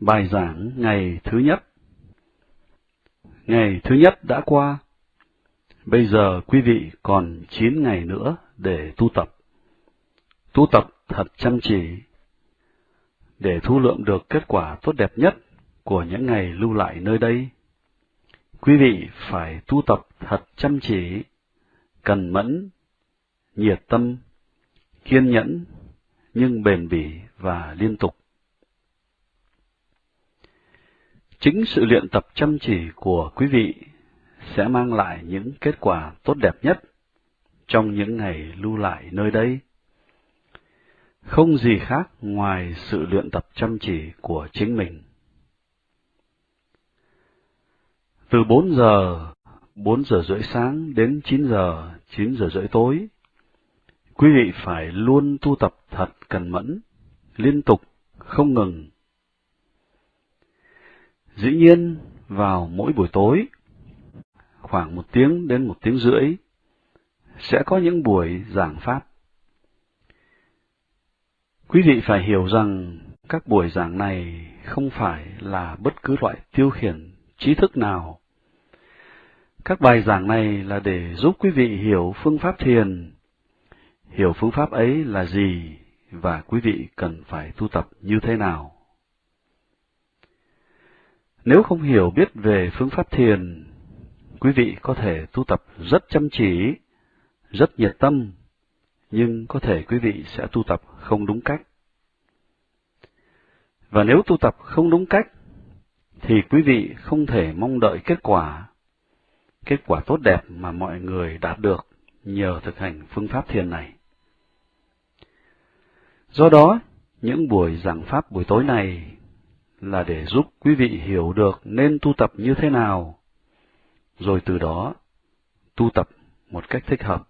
Bài giảng ngày thứ nhất Ngày thứ nhất đã qua. Bây giờ quý vị còn 9 ngày nữa để tu tập. Tu tập thật chăm chỉ để thu lượm được kết quả tốt đẹp nhất của những ngày lưu lại nơi đây. Quý vị phải tu tập thật chăm chỉ, cần mẫn, nhiệt tâm, kiên nhẫn, nhưng bền bỉ và liên tục. Chính sự luyện tập chăm chỉ của quý vị sẽ mang lại những kết quả tốt đẹp nhất trong những ngày lưu lại nơi đây. Không gì khác ngoài sự luyện tập chăm chỉ của chính mình. Từ 4 giờ, 4 giờ rưỡi sáng đến 9 giờ, 9 giờ rưỡi tối, quý vị phải luôn tu tập thật cần mẫn, liên tục, không ngừng. Dĩ nhiên, vào mỗi buổi tối, khoảng một tiếng đến một tiếng rưỡi, sẽ có những buổi giảng Pháp. Quý vị phải hiểu rằng các buổi giảng này không phải là bất cứ loại tiêu khiển trí thức nào. Các bài giảng này là để giúp quý vị hiểu phương pháp thiền, hiểu phương pháp ấy là gì và quý vị cần phải tu tập như thế nào. Nếu không hiểu biết về phương pháp thiền, quý vị có thể tu tập rất chăm chỉ, rất nhiệt tâm, nhưng có thể quý vị sẽ tu tập không đúng cách. Và nếu tu tập không đúng cách, thì quý vị không thể mong đợi kết quả, kết quả tốt đẹp mà mọi người đạt được nhờ thực hành phương pháp thiền này. Do đó, những buổi giảng pháp buổi tối này là để giúp quý vị hiểu được nên tu tập như thế nào, rồi từ đó tu tập một cách thích hợp.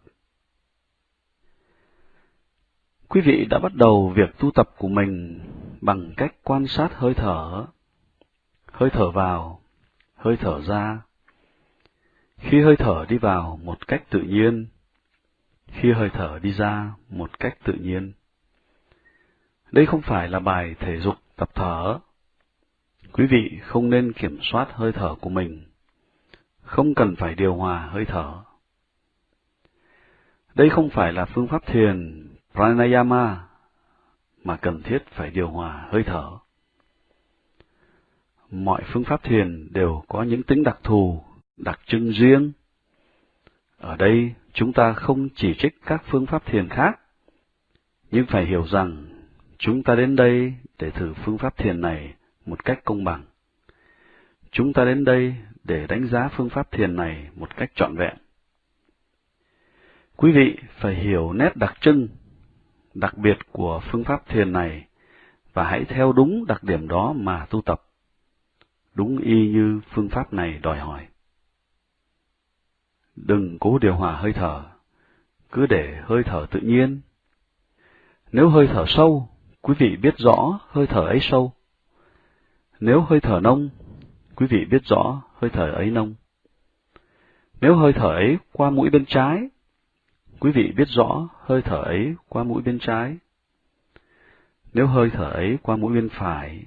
Quý vị đã bắt đầu việc tu tập của mình bằng cách quan sát hơi thở, hơi thở vào, hơi thở ra. Khi hơi thở đi vào một cách tự nhiên, khi hơi thở đi ra một cách tự nhiên. Đây không phải là bài thể dục tập thở. Quý vị không nên kiểm soát hơi thở của mình, không cần phải điều hòa hơi thở. Đây không phải là phương pháp thiền pranayama mà cần thiết phải điều hòa hơi thở. Mọi phương pháp thiền đều có những tính đặc thù, đặc trưng riêng. Ở đây chúng ta không chỉ trích các phương pháp thiền khác, nhưng phải hiểu rằng chúng ta đến đây để thử phương pháp thiền này một cách công bằng. Chúng ta đến đây để đánh giá phương pháp thiền này một cách trọn vẹn. Quý vị phải hiểu nét đặc trưng, đặc biệt của phương pháp thiền này và hãy theo đúng đặc điểm đó mà tu tập, đúng y như phương pháp này đòi hỏi. Đừng cố điều hòa hơi thở, cứ để hơi thở tự nhiên. Nếu hơi thở sâu, quý vị biết rõ hơi thở ấy sâu. Nếu hơi thở nông, quý vị biết rõ hơi thở ấy nông. Nếu hơi thở ấy qua mũi bên trái, quý vị biết rõ hơi thở ấy qua mũi bên trái. Nếu hơi thở ấy qua mũi bên phải,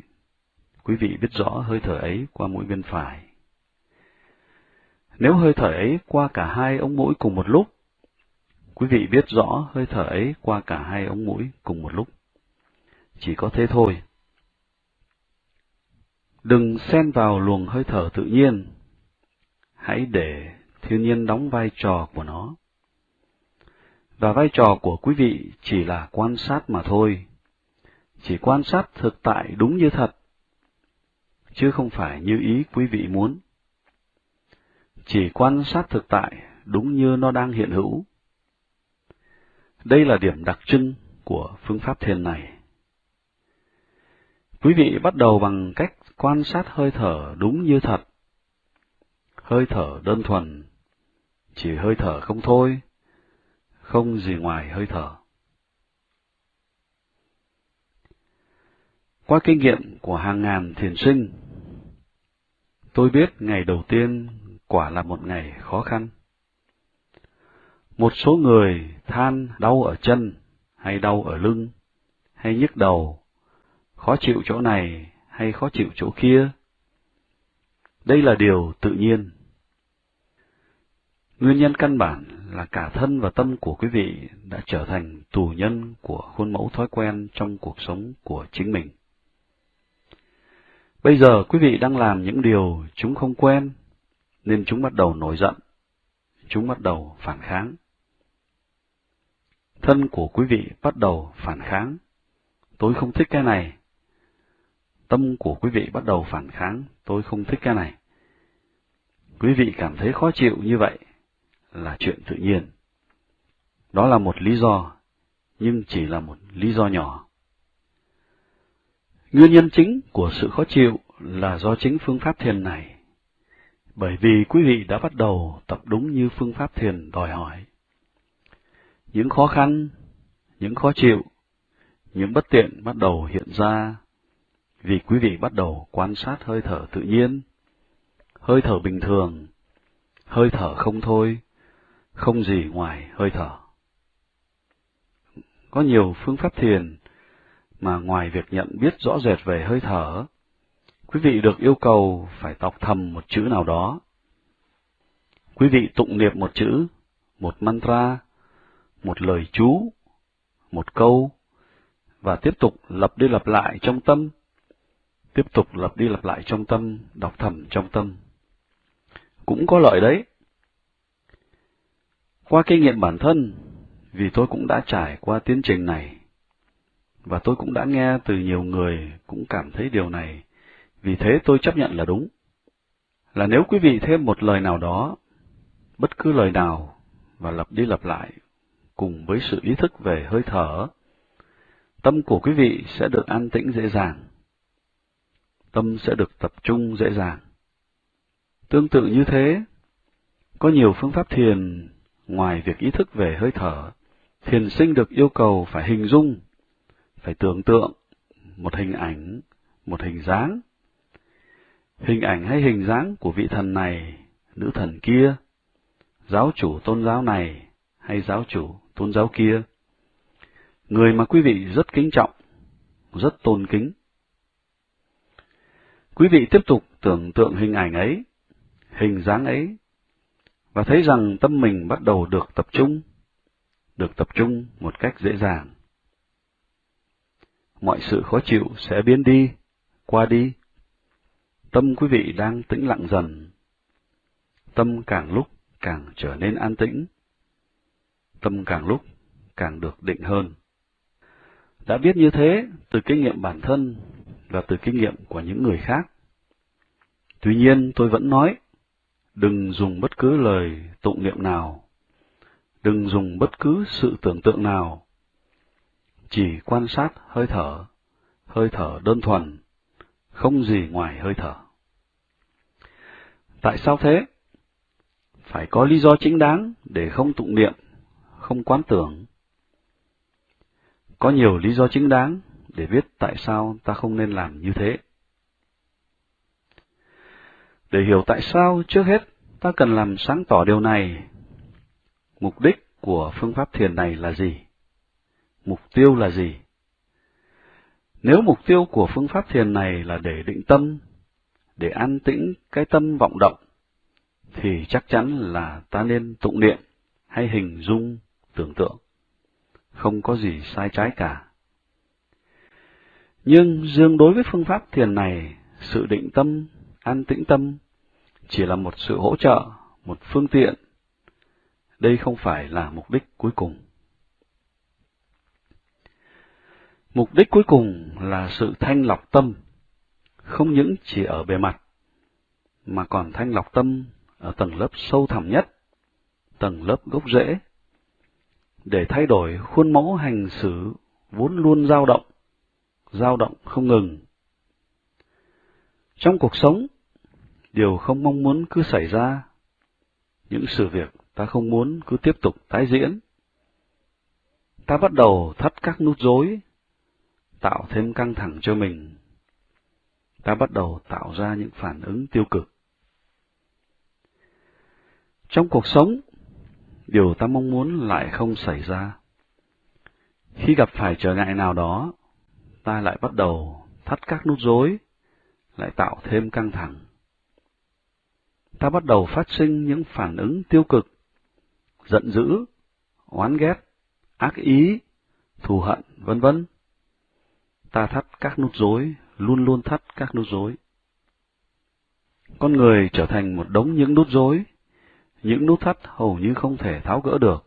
quý vị biết rõ hơi thở ấy qua mũi bên phải. Nếu hơi thở ấy qua cả hai ống mũi cùng một lúc, quý vị biết rõ hơi thở ấy qua cả hai ống mũi cùng một lúc. Chỉ có thế thôi. Đừng xen vào luồng hơi thở tự nhiên. Hãy để thiên nhiên đóng vai trò của nó. Và vai trò của quý vị chỉ là quan sát mà thôi. Chỉ quan sát thực tại đúng như thật, chứ không phải như ý quý vị muốn. Chỉ quan sát thực tại đúng như nó đang hiện hữu. Đây là điểm đặc trưng của phương pháp thiền này. Quý vị bắt đầu bằng cách quan sát hơi thở đúng như thật. Hơi thở đơn thuần, chỉ hơi thở không thôi, không gì ngoài hơi thở. Qua kinh nghiệm của hàng ngàn thiền sinh, tôi biết ngày đầu tiên quả là một ngày khó khăn. Một số người than đau ở chân, hay đau ở lưng, hay nhức đầu, khó chịu chỗ này hay khó chịu chỗ kia. Đây là điều tự nhiên. Nguyên nhân căn bản là cả thân và tâm của quý vị đã trở thành tù nhân của khuôn mẫu thói quen trong cuộc sống của chính mình. Bây giờ quý vị đang làm những điều chúng không quen, nên chúng bắt đầu nổi giận, chúng bắt đầu phản kháng. Thân của quý vị bắt đầu phản kháng. Tôi không thích cái này. Tâm của quý vị bắt đầu phản kháng. Tôi không thích cái này. Quý vị cảm thấy khó chịu như vậy là chuyện tự nhiên. Đó là một lý do, nhưng chỉ là một lý do nhỏ. Nguyên nhân chính của sự khó chịu là do chính phương pháp thiền này, bởi vì quý vị đã bắt đầu tập đúng như phương pháp thiền đòi hỏi. Những khó khăn, những khó chịu, những bất tiện bắt đầu hiện ra vì quý vị bắt đầu quan sát hơi thở tự nhiên, hơi thở bình thường, hơi thở không thôi, không gì ngoài hơi thở. Có nhiều phương pháp thiền mà ngoài việc nhận biết rõ rệt về hơi thở, quý vị được yêu cầu phải đọc thầm một chữ nào đó. Quý vị tụng niệm một chữ, một mantra, một lời chú, một câu, và tiếp tục lặp đi lặp lại trong tâm, tiếp tục lặp đi lặp lại trong tâm, đọc thầm trong tâm. Cũng có lợi đấy. Qua kinh nghiệm bản thân, vì tôi cũng đã trải qua tiến trình này, và tôi cũng đã nghe từ nhiều người cũng cảm thấy điều này, vì thế tôi chấp nhận là đúng. Là nếu quý vị thêm một lời nào đó, bất cứ lời nào, và lặp đi lặp lại, cùng với sự ý thức về hơi thở, tâm của quý vị sẽ được an tĩnh dễ dàng. Tâm sẽ được tập trung dễ dàng. Tương tự như thế, có nhiều phương pháp thiền ngoài việc ý thức về hơi thở, thiền sinh được yêu cầu phải hình dung, phải tưởng tượng một hình ảnh, một hình dáng. Hình ảnh hay hình dáng của vị thần này, nữ thần kia, giáo chủ tôn giáo này hay giáo chủ tôn giáo kia. Người mà quý vị rất kính trọng, rất tôn kính. Quý vị tiếp tục tưởng tượng hình ảnh ấy, hình dáng ấy, và thấy rằng tâm mình bắt đầu được tập trung, được tập trung một cách dễ dàng. Mọi sự khó chịu sẽ biến đi, qua đi. Tâm quý vị đang tĩnh lặng dần. Tâm càng lúc càng trở nên an tĩnh. Tâm càng lúc càng được định hơn. Đã biết như thế từ kinh nghiệm bản thân và từ kinh nghiệm của những người khác. Tuy nhiên tôi vẫn nói, đừng dùng bất cứ lời tụng niệm nào, đừng dùng bất cứ sự tưởng tượng nào, chỉ quan sát hơi thở, hơi thở đơn thuần, không gì ngoài hơi thở. Tại sao thế? Phải có lý do chính đáng để không tụng niệm, không quán tưởng. Có nhiều lý do chính đáng để biết tại sao ta không nên làm như thế. Để hiểu tại sao, trước hết, ta cần làm sáng tỏ điều này. Mục đích của phương pháp thiền này là gì? Mục tiêu là gì? Nếu mục tiêu của phương pháp thiền này là để định tâm, để an tĩnh cái tâm vọng động, thì chắc chắn là ta nên tụng niệm hay hình dung, tưởng tượng. Không có gì sai trái cả. Nhưng dương đối với phương pháp thiền này, sự định tâm an tĩnh tâm chỉ là một sự hỗ trợ, một phương tiện. Đây không phải là mục đích cuối cùng. Mục đích cuối cùng là sự thanh lọc tâm, không những chỉ ở bề mặt, mà còn thanh lọc tâm ở tầng lớp sâu thẳm nhất, tầng lớp gốc rễ, để thay đổi khuôn mẫu hành xử vốn luôn dao động, dao động không ngừng trong cuộc sống, điều không mong muốn cứ xảy ra, những sự việc ta không muốn cứ tiếp tục tái diễn. Ta bắt đầu thắt các nút rối, tạo thêm căng thẳng cho mình. Ta bắt đầu tạo ra những phản ứng tiêu cực. Trong cuộc sống, điều ta mong muốn lại không xảy ra. Khi gặp phải trở ngại nào đó, ta lại bắt đầu thắt các nút rối, lại tạo thêm căng thẳng. Ta bắt đầu phát sinh những phản ứng tiêu cực, giận dữ, oán ghét, ác ý, thù hận, vân vân. Ta thắt các nút rối, luôn luôn thắt các nút rối. Con người trở thành một đống những nút rối, những nút thắt hầu như không thể tháo gỡ được,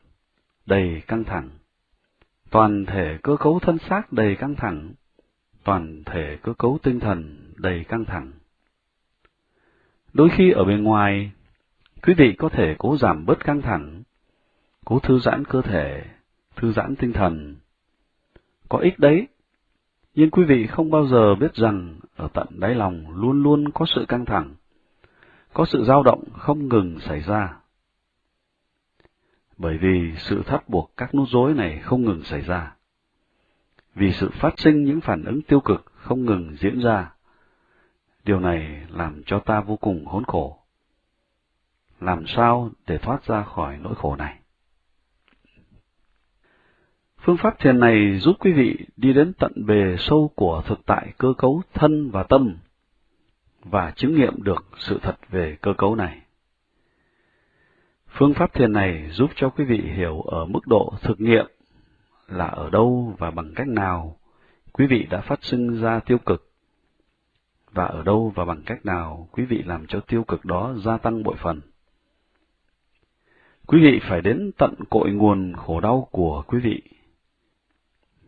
đầy căng thẳng. Toàn thể cơ cấu thân xác đầy căng thẳng, toàn thể cơ cấu tinh thần đầy căng thẳng. Đôi khi ở bên ngoài, quý vị có thể cố giảm bớt căng thẳng, cố thư giãn cơ thể, thư giãn tinh thần. Có ích đấy, nhưng quý vị không bao giờ biết rằng ở tận đáy lòng luôn luôn có sự căng thẳng, có sự dao động không ngừng xảy ra. Bởi vì sự thắt buộc các nút rối này không ngừng xảy ra. Vì sự phát sinh những phản ứng tiêu cực không ngừng diễn ra. Điều này làm cho ta vô cùng hỗn khổ. Làm sao để thoát ra khỏi nỗi khổ này? Phương pháp thiền này giúp quý vị đi đến tận bề sâu của thực tại cơ cấu thân và tâm và chứng nghiệm được sự thật về cơ cấu này. Phương pháp thiền này giúp cho quý vị hiểu ở mức độ thực nghiệm là ở đâu và bằng cách nào quý vị đã phát sinh ra tiêu cực và ở đâu và bằng cách nào quý vị làm cho tiêu cực đó gia tăng bội phần. Quý vị phải đến tận cội nguồn khổ đau của quý vị.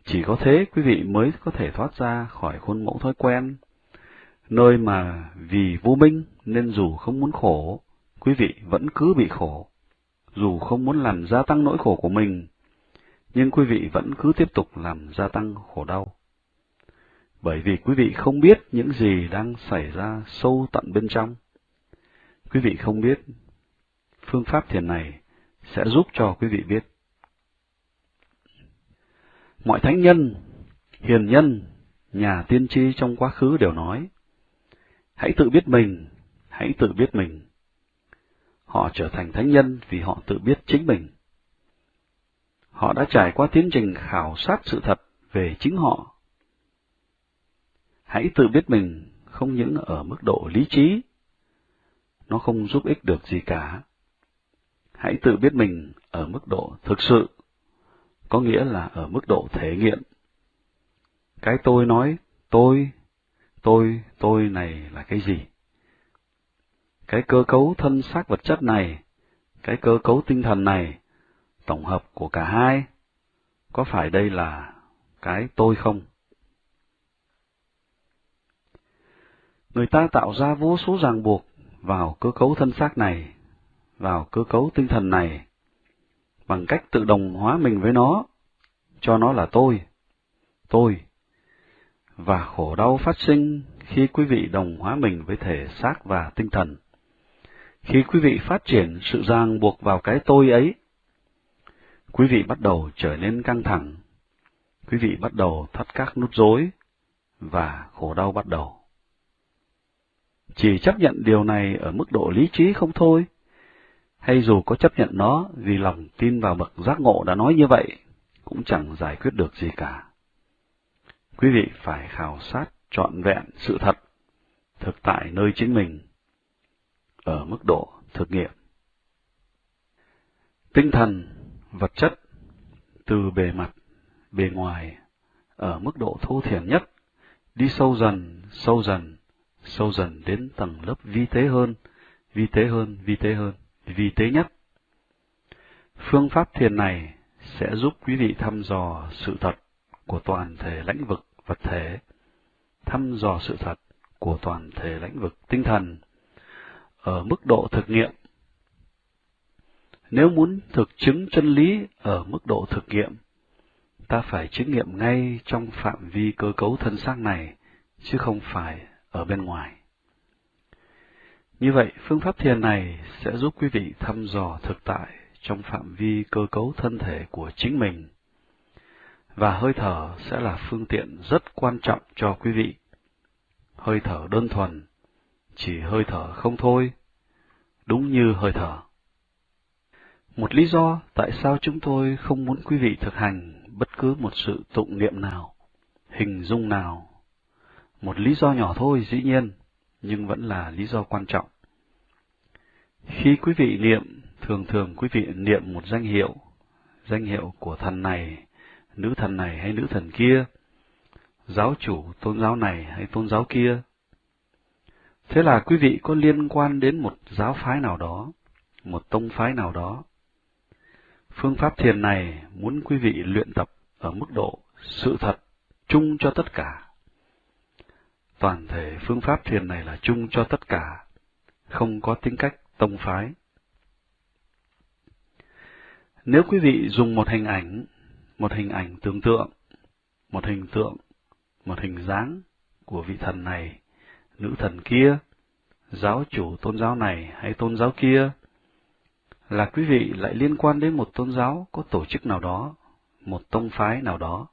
Chỉ có thế quý vị mới có thể thoát ra khỏi khuôn mẫu thói quen, nơi mà vì vô minh nên dù không muốn khổ, quý vị vẫn cứ bị khổ. Dù không muốn làm gia tăng nỗi khổ của mình, nhưng quý vị vẫn cứ tiếp tục làm gia tăng khổ đau. Bởi vì quý vị không biết những gì đang xảy ra sâu tận bên trong. Quý vị không biết, phương pháp thiền này sẽ giúp cho quý vị biết. Mọi thánh nhân, hiền nhân, nhà tiên tri trong quá khứ đều nói, hãy tự biết mình, hãy tự biết mình. Họ trở thành thánh nhân vì họ tự biết chính mình. Họ đã trải qua tiến trình khảo sát sự thật về chính họ. Hãy tự biết mình không những ở mức độ lý trí, nó không giúp ích được gì cả. Hãy tự biết mình ở mức độ thực sự, có nghĩa là ở mức độ thể nghiệm. Cái tôi nói, tôi, tôi, tôi này là cái gì? Cái cơ cấu thân xác vật chất này, cái cơ cấu tinh thần này, tổng hợp của cả hai, có phải đây là cái tôi không? Người ta tạo ra vô số ràng buộc vào cơ cấu thân xác này, vào cơ cấu tinh thần này, bằng cách tự đồng hóa mình với nó, cho nó là tôi, tôi. Và khổ đau phát sinh khi quý vị đồng hóa mình với thể xác và tinh thần. Khi quý vị phát triển sự ràng buộc vào cái tôi ấy, quý vị bắt đầu trở nên căng thẳng, quý vị bắt đầu thắt các nút rối, và khổ đau bắt đầu. Chỉ chấp nhận điều này ở mức độ lý trí không thôi, hay dù có chấp nhận nó vì lòng tin vào bậc giác ngộ đã nói như vậy, cũng chẳng giải quyết được gì cả. Quý vị phải khảo sát trọn vẹn sự thật, thực tại nơi chính mình, ở mức độ thực nghiệm. Tinh thần, vật chất, từ bề mặt, bề ngoài, ở mức độ thô thiển nhất, đi sâu dần, sâu dần, sâu dần đến tầng lớp vi tế hơn, vi tế hơn, vi tế hơn, vi tế nhất. Phương pháp thiền này sẽ giúp quý vị thăm dò sự thật của toàn thể lãnh vực vật thể, thăm dò sự thật của toàn thể lãnh vực tinh thần ở mức độ thực nghiệm. Nếu muốn thực chứng chân lý ở mức độ thực nghiệm, ta phải chứng nghiệm ngay trong phạm vi cơ cấu thân xác này, chứ không phải ở bên ngoài. Như vậy, phương pháp thiền này sẽ giúp quý vị thăm dò thực tại trong phạm vi cơ cấu thân thể của chính mình. Và hơi thở sẽ là phương tiện rất quan trọng cho quý vị. Hơi thở đơn thuần, chỉ hơi thở không thôi, đúng như hơi thở. Một lý do tại sao chúng tôi không muốn quý vị thực hành bất cứ một sự tụng niệm nào, hình dung nào. Một lý do nhỏ thôi dĩ nhiên, nhưng vẫn là lý do quan trọng. Khi quý vị niệm, thường thường quý vị niệm một danh hiệu, danh hiệu của thần này, nữ thần này hay nữ thần kia, giáo chủ tôn giáo này hay tôn giáo kia. Thế là quý vị có liên quan đến một giáo phái nào đó, một tông phái nào đó. Phương pháp thiền này muốn quý vị luyện tập ở mức độ sự thật chung cho tất cả. Toàn thể phương pháp thiền này là chung cho tất cả, không có tính cách tông phái. Nếu quý vị dùng một hình ảnh, một hình ảnh tưởng tượng, một hình tượng, một hình dáng của vị thần này, nữ thần kia, giáo chủ tôn giáo này hay tôn giáo kia, là quý vị lại liên quan đến một tôn giáo có tổ chức nào đó, một tông phái nào đó.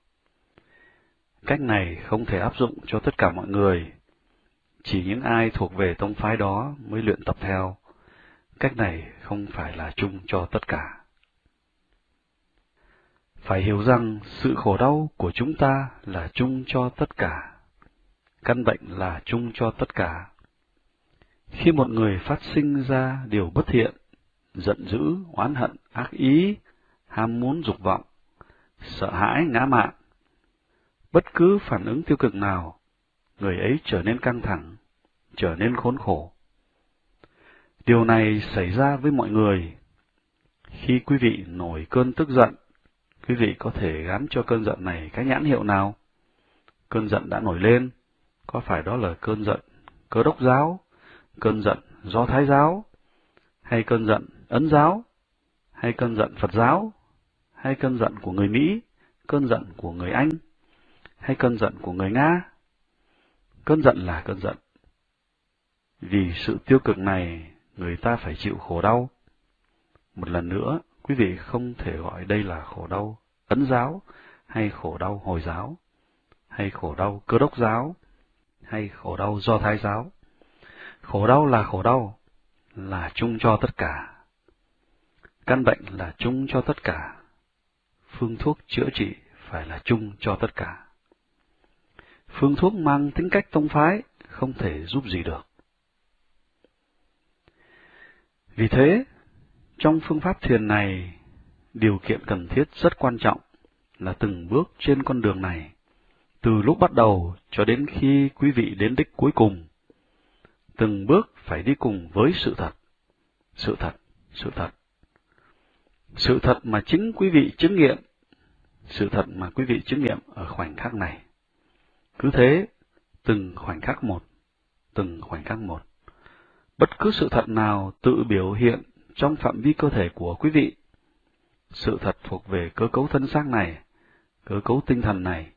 Cách này không thể áp dụng cho tất cả mọi người, chỉ những ai thuộc về tông phái đó mới luyện tập theo. Cách này không phải là chung cho tất cả. Phải hiểu rằng sự khổ đau của chúng ta là chung cho tất cả. Căn bệnh là chung cho tất cả. Khi một người phát sinh ra điều bất thiện, giận dữ, oán hận, ác ý, ham muốn dục vọng, sợ hãi, ngã mạn, bất cứ phản ứng tiêu cực nào, người ấy trở nên căng thẳng, trở nên khốn khổ. Điều này xảy ra với mọi người. Khi quý vị nổi cơn tức giận, quý vị có thể gắn cho cơn giận này cái nhãn hiệu nào? Cơn giận đã nổi lên, có phải đó là cơn giận cơ đốc giáo, cơn giận do thái giáo, hay cơn giận ấn giáo, hay cơn giận Phật giáo, hay cơn giận của người Mỹ, cơn giận của người Anh, hay cơn giận của người Nga? Cơn giận là cơn giận. Vì sự tiêu cực này, người ta phải chịu khổ đau. Một lần nữa, quý vị không thể gọi đây là khổ đau ấn giáo, hay khổ đau hồi giáo, hay khổ đau cơ đốc giáo, hay khổ đau do thái giáo. Khổ đau là khổ đau, là chung cho tất cả. Căn bệnh là chung cho tất cả. Phương thuốc chữa trị phải là chung cho tất cả. Phương thuốc mang tính cách tông phái không thể giúp gì được. Vì thế, trong phương pháp thiền này, điều kiện cần thiết rất quan trọng là từng bước trên con đường này, từ lúc bắt đầu cho đến khi quý vị đến đích cuối cùng. Từng bước phải đi cùng với sự thật, sự thật, sự thật. Sự thật mà chính quý vị chứng nghiệm, sự thật mà quý vị chứng nghiệm ở khoảnh khắc này. Cứ thế, từng khoảnh khắc một, từng khoảnh khắc một. Bất cứ sự thật nào tự biểu hiện trong phạm vi cơ thể của quý vị, sự thật thuộc về cơ cấu thân xác này, cơ cấu tinh thần này.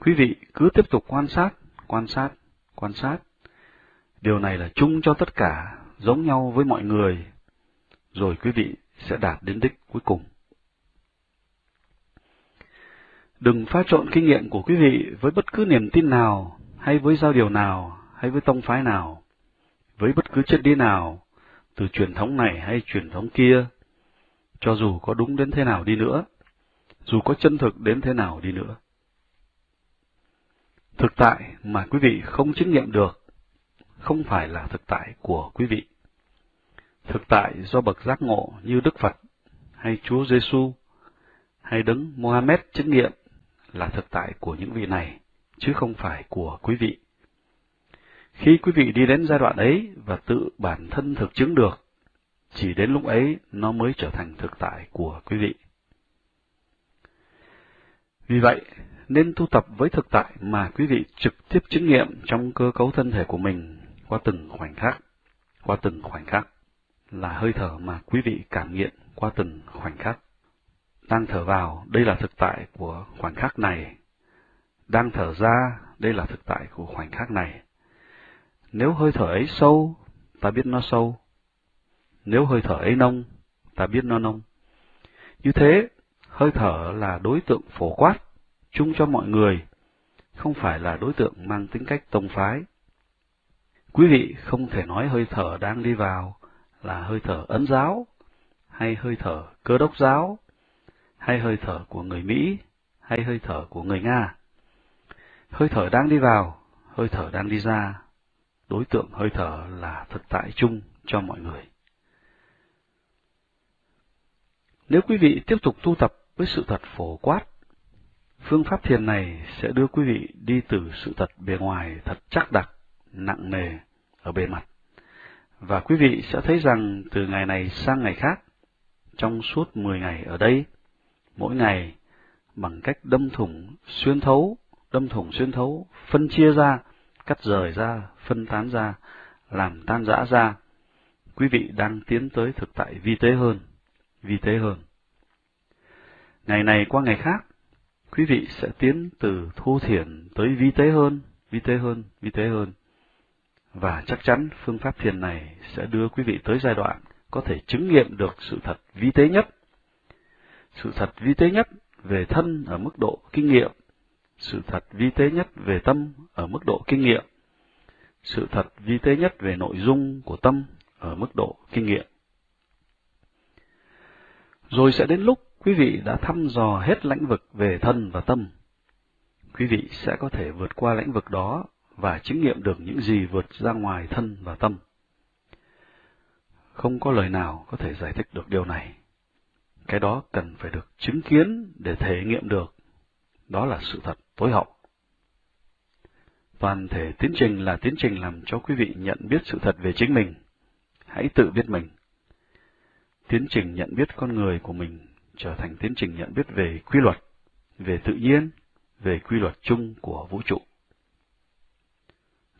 Quý vị cứ tiếp tục quan sát, quan sát, quan sát. Điều này là chung cho tất cả, giống nhau với mọi người, rồi quý vị sẽ đạt đến đích cuối cùng. Đừng pha trộn kinh nghiệm của quý vị với bất cứ niềm tin nào, hay với giao điều nào, hay với tông phái nào, với bất cứ chất lý nào, từ truyền thống này hay truyền thống kia, cho dù có đúng đến thế nào đi nữa, dù có chân thực đến thế nào đi nữa. Thực tại mà quý vị không chứng nghiệm được, không phải là thực tại của quý vị. Thực tại do bậc giác ngộ như Đức Phật, hay Chúa Giêsu, hay Đấng Mohammed chứng nghiệm là thực tại của những vị này, chứ không phải của quý vị. Khi quý vị đi đến giai đoạn ấy và tự bản thân thực chứng được, chỉ đến lúc ấy nó mới trở thành thực tại của quý vị. Vì vậy, nên tu tập với thực tại mà quý vị trực tiếp chứng nghiệm trong cơ cấu thân thể của mình qua từng khoảnh khắc, qua từng khoảnh khắc, là hơi thở mà quý vị cảm nghiệm qua từng khoảnh khắc. Đang thở vào, đây là thực tại của khoảnh khắc này. Đang thở ra, đây là thực tại của khoảnh khắc này. Nếu hơi thở ấy sâu, ta biết nó sâu. Nếu hơi thở ấy nông, ta biết nó nông. Như thế, hơi thở là đối tượng phổ quát, chung cho mọi người, không phải là đối tượng mang tính cách tông phái. Quý vị không thể nói hơi thở đang đi vào là hơi thở ấn giáo, hay hơi thở cơ đốc giáo, hay hơi thở của người Mỹ, hay hơi thở của người Nga. Hơi thở đang đi vào, hơi thở đang đi ra, đối tượng hơi thở là thực tại chung cho mọi người. Nếu quý vị tiếp tục tu tập với sự thật phổ quát, phương pháp thiền này sẽ đưa quý vị đi từ sự thật bề ngoài thật chắc đặc, nặng nề ở bề mặt. Và quý vị sẽ thấy rằng từ ngày này sang ngày khác, trong suốt 10 ngày ở đây, mỗi ngày bằng cách đâm thủng, xuyên thấu, đâm thủng xuyên thấu, phân chia ra, cắt rời ra, phân tán ra, làm tan rã ra, quý vị đang tiến tới thực tại vi tế hơn, vi tế hơn. Ngày này qua ngày khác, quý vị sẽ tiến từ thu thiền tới vi tế hơn, vi tế hơn, vi tế hơn. Và chắc chắn phương pháp thiền này sẽ đưa quý vị tới giai đoạn có thể chứng nghiệm được sự thật vi tế nhất. Sự thật vi tế nhất về thân ở mức độ kinh nghiệm, sự thật vi tế nhất về tâm ở mức độ kinh nghiệm, sự thật vi tế nhất về nội dung của tâm ở mức độ kinh nghiệm. Rồi sẽ đến lúc quý vị đã thăm dò hết lãnh vực về thân và tâm. Quý vị sẽ có thể vượt qua lãnh vực đó và chứng nghiệm được những gì vượt ra ngoài thân và tâm. Không có lời nào có thể giải thích được điều này. Cái đó cần phải được chứng kiến để thể nghiệm được. Đó là sự thật tối hậu. Toàn thể tiến trình là tiến trình làm cho quý vị nhận biết sự thật về chính mình. Hãy tự biết mình. Tiến trình nhận biết con người của mình trở thành tiến trình nhận biết về quy luật, về tự nhiên, về quy luật chung của vũ trụ.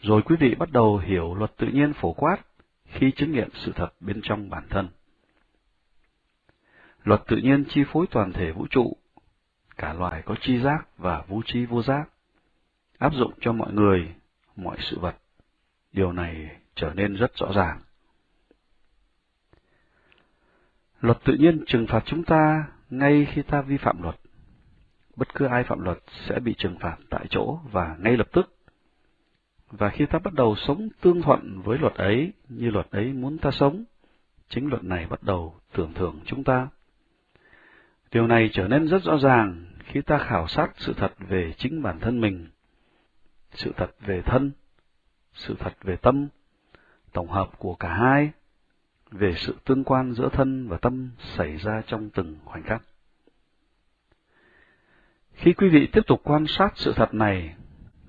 Rồi quý vị bắt đầu hiểu luật tự nhiên phổ quát khi chứng nghiệm sự thật bên trong bản thân. Luật tự nhiên chi phối toàn thể vũ trụ, cả loài có chi giác và vũ trí vô giác, áp dụng cho mọi người, mọi sự vật. Điều này trở nên rất rõ ràng. Luật tự nhiên trừng phạt chúng ta ngay khi ta vi phạm luật. Bất cứ ai phạm luật sẽ bị trừng phạt tại chỗ và ngay lập tức. Và khi ta bắt đầu sống tương thuận với luật ấy như luật ấy muốn ta sống, chính luật này bắt đầu tưởng thưởng chúng ta. Điều này trở nên rất rõ ràng khi ta khảo sát sự thật về chính bản thân mình, sự thật về thân, sự thật về tâm, tổng hợp của cả hai, về sự tương quan giữa thân và tâm xảy ra trong từng khoảnh khắc. Khi quý vị tiếp tục quan sát sự thật này,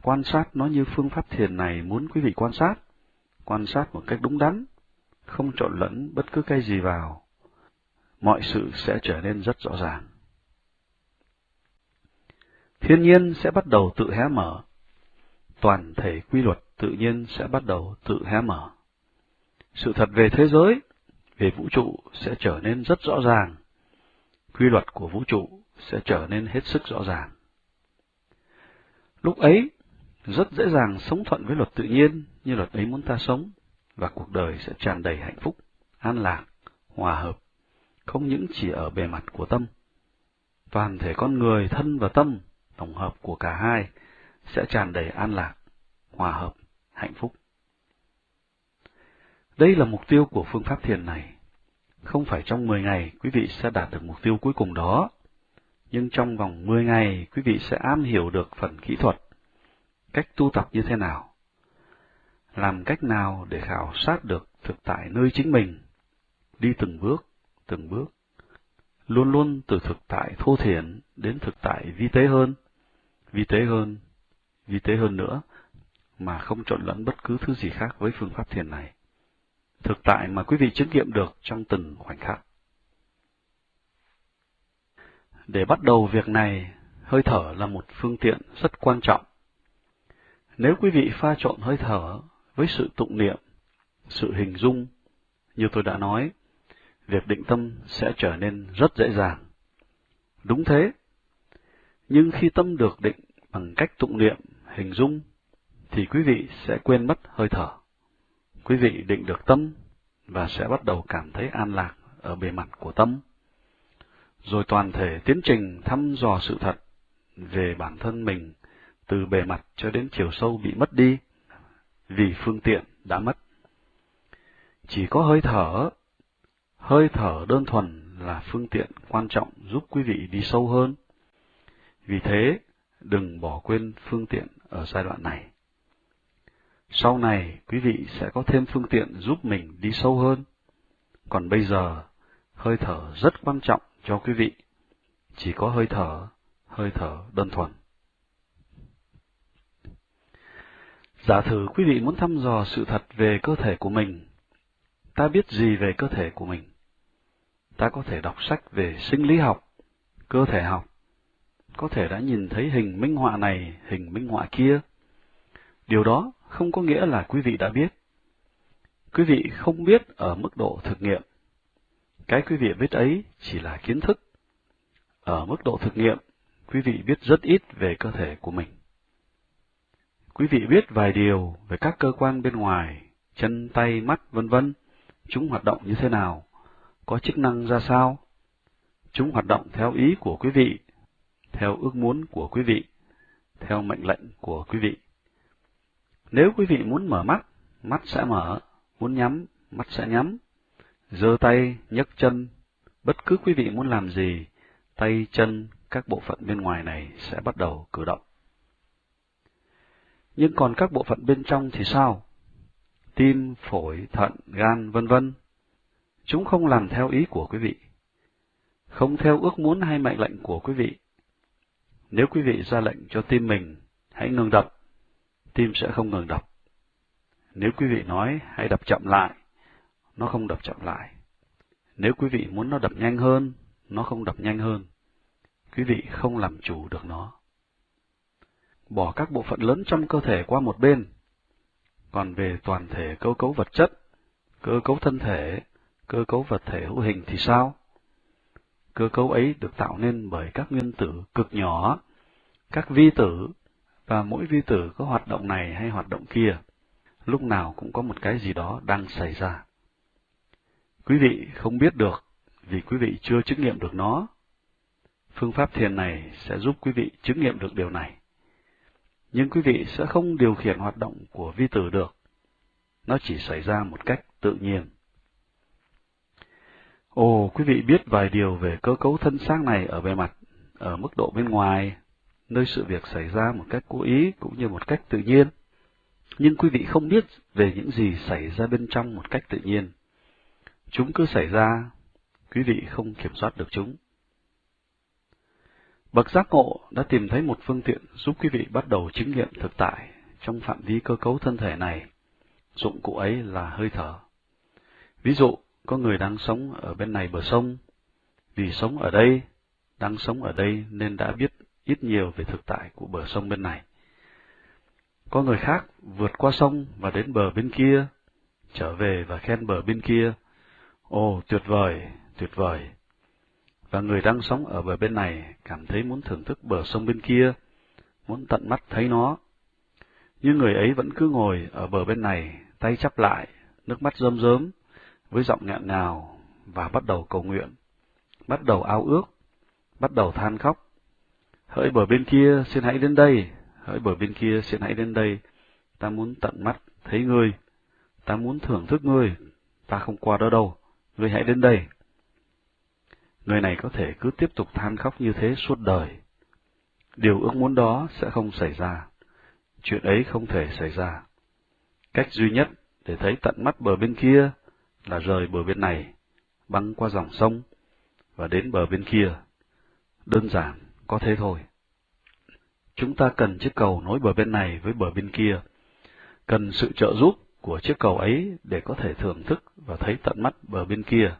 quan sát nó như phương pháp thiền này muốn quý vị quan sát, quan sát một cách đúng đắn, không trộn lẫn bất cứ cái gì vào, mọi sự sẽ trở nên rất rõ ràng. Thiên nhiên sẽ bắt đầu tự hé mở, toàn thể quy luật tự nhiên sẽ bắt đầu tự hé mở. Sự thật về thế giới, về vũ trụ sẽ trở nên rất rõ ràng. Quy luật của vũ trụ sẽ trở nên hết sức rõ ràng. Lúc ấy, rất dễ dàng sống thuận với luật tự nhiên như luật ấy muốn ta sống, và cuộc đời sẽ tràn đầy hạnh phúc, an lạc, hòa hợp, không những chỉ ở bề mặt của tâm. Toàn thể con người, thân và tâm, tổng hợp của cả hai, sẽ tràn đầy an lạc, hòa hợp, hạnh phúc. Đây là mục tiêu của phương pháp thiền này. Không phải trong 10 ngày quý vị sẽ đạt được mục tiêu cuối cùng đó, nhưng trong vòng 10 ngày quý vị sẽ am hiểu được phần kỹ thuật, cách tu tập như thế nào, làm cách nào để khảo sát được thực tại nơi chính mình, đi từng bước, từng bước, luôn luôn từ thực tại thô thiển đến thực tại vi tế hơn, vi tế hơn, vi tế hơn nữa, mà không trộn lẫn bất cứ thứ gì khác với phương pháp thiền này. Thực tại mà quý vị chứng nghiệm được trong từng khoảnh khắc. Để bắt đầu việc này, hơi thở là một phương tiện rất quan trọng. Nếu quý vị pha trộn hơi thở với sự tụng niệm, sự hình dung, như tôi đã nói, việc định tâm sẽ trở nên rất dễ dàng. Đúng thế, nhưng khi tâm được định bằng cách tụng niệm, hình dung, thì quý vị sẽ quên mất hơi thở. Quý vị định được tâm và sẽ bắt đầu cảm thấy an lạc ở bề mặt của tâm rồi toàn thể tiến trình thăm dò sự thật về bản thân mình từ bề mặt cho đến chiều sâu bị mất đi, vì phương tiện đã mất. Chỉ có hơi thở, hơi thở đơn thuần là phương tiện quan trọng giúp quý vị đi sâu hơn. Vì thế, đừng bỏ quên phương tiện ở giai đoạn này. Sau này, quý vị sẽ có thêm phương tiện giúp mình đi sâu hơn. Còn bây giờ, hơi thở rất quan trọng cho quý vị. Chỉ có hơi thở, hơi thở đơn thuần. Giả thử quý vị muốn thăm dò sự thật về cơ thể của mình. Ta biết gì về cơ thể của mình? Ta có thể đọc sách về sinh lý học, cơ thể học, có thể đã nhìn thấy hình minh họa này, hình minh họa kia. Điều đó không có nghĩa là quý vị đã biết. Quý vị không biết ở mức độ thực nghiệm. Cái quý vị biết ấy chỉ là kiến thức. Ở mức độ thực nghiệm, quý vị biết rất ít về cơ thể của mình. Quý vị biết vài điều về các cơ quan bên ngoài, chân, tay, mắt, vân vân, chúng hoạt động như thế nào, có chức năng ra sao. Chúng hoạt động theo ý của quý vị, theo ước muốn của quý vị, theo mệnh lệnh của quý vị. Nếu quý vị muốn mở mắt, mắt sẽ mở, muốn nhắm, mắt sẽ nhắm. giơ tay, nhấc chân, bất cứ quý vị muốn làm gì, tay, chân, các bộ phận bên ngoài này sẽ bắt đầu cử động. Nhưng còn các bộ phận bên trong thì sao? Tim, phổi, thận, gan, vân vân. Chúng không làm theo ý của quý vị, không theo ước muốn hay mệnh lệnh của quý vị. Nếu quý vị ra lệnh cho tim mình, hãy ngừng đập, tim sẽ không ngừng đập. Nếu quý vị nói hãy đập chậm lại, nó không đập chậm lại. Nếu quý vị muốn nó đập nhanh hơn, nó không đập nhanh hơn. Quý vị không làm chủ được nó. Bỏ các bộ phận lớn trong cơ thể qua một bên. Còn về toàn thể cơ cấu vật chất, cơ cấu thân thể, cơ cấu vật thể hữu hình thì sao? Cơ cấu ấy được tạo nên bởi các nguyên tử cực nhỏ, các vi tử, và mỗi vi tử có hoạt động này hay hoạt động kia, lúc nào cũng có một cái gì đó đang xảy ra. Quý vị không biết được vì quý vị chưa chứng nghiệm được nó. Phương pháp thiền này sẽ giúp quý vị chứng nghiệm được điều này. Nhưng quý vị sẽ không điều khiển hoạt động của vi tử được. Nó chỉ xảy ra một cách tự nhiên. Ồ, quý vị biết vài điều về cơ cấu thân xác này ở bề mặt, ở mức độ bên ngoài, nơi sự việc xảy ra một cách cố ý cũng như một cách tự nhiên. Nhưng quý vị không biết về những gì xảy ra bên trong một cách tự nhiên. Chúng cứ xảy ra, quý vị không kiểm soát được chúng. Bậc giác ngộ đã tìm thấy một phương tiện giúp quý vị bắt đầu chứng nghiệm thực tại trong phạm vi cơ cấu thân thể này. Dụng cụ ấy là hơi thở. Ví dụ, có người đang sống ở bên này bờ sông, vì sống ở đây, đang sống ở đây nên đã biết ít nhiều về thực tại của bờ sông bên này. Có người khác vượt qua sông và đến bờ bên kia, trở về và khen bờ bên kia. Ồ, tuyệt vời, tuyệt vời. Và người đang sống ở bờ bên này cảm thấy muốn thưởng thức bờ sông bên kia, muốn tận mắt thấy nó. Nhưng người ấy vẫn cứ ngồi ở bờ bên này, tay chắp lại, nước mắt rơm rớm, với giọng nghẹn ngào và bắt đầu cầu nguyện, bắt đầu ao ước, bắt đầu than khóc. Hỡi bờ bên kia, xin hãy đến đây, hỡi bờ bên kia, xin hãy đến đây, ta muốn tận mắt thấy ngươi, ta muốn thưởng thức ngươi, ta không qua đó đâu, ngươi hãy đến đây. Người này có thể cứ tiếp tục than khóc như thế suốt đời. Điều ước muốn đó sẽ không xảy ra. Chuyện ấy không thể xảy ra. Cách duy nhất để thấy tận mắt bờ bên kia là rời bờ bên này, băng qua dòng sông, và đến bờ bên kia. Đơn giản, có thế thôi. Chúng ta cần chiếc cầu nối bờ bên này với bờ bên kia, cần sự trợ giúp của chiếc cầu ấy để có thể thưởng thức và thấy tận mắt bờ bên kia.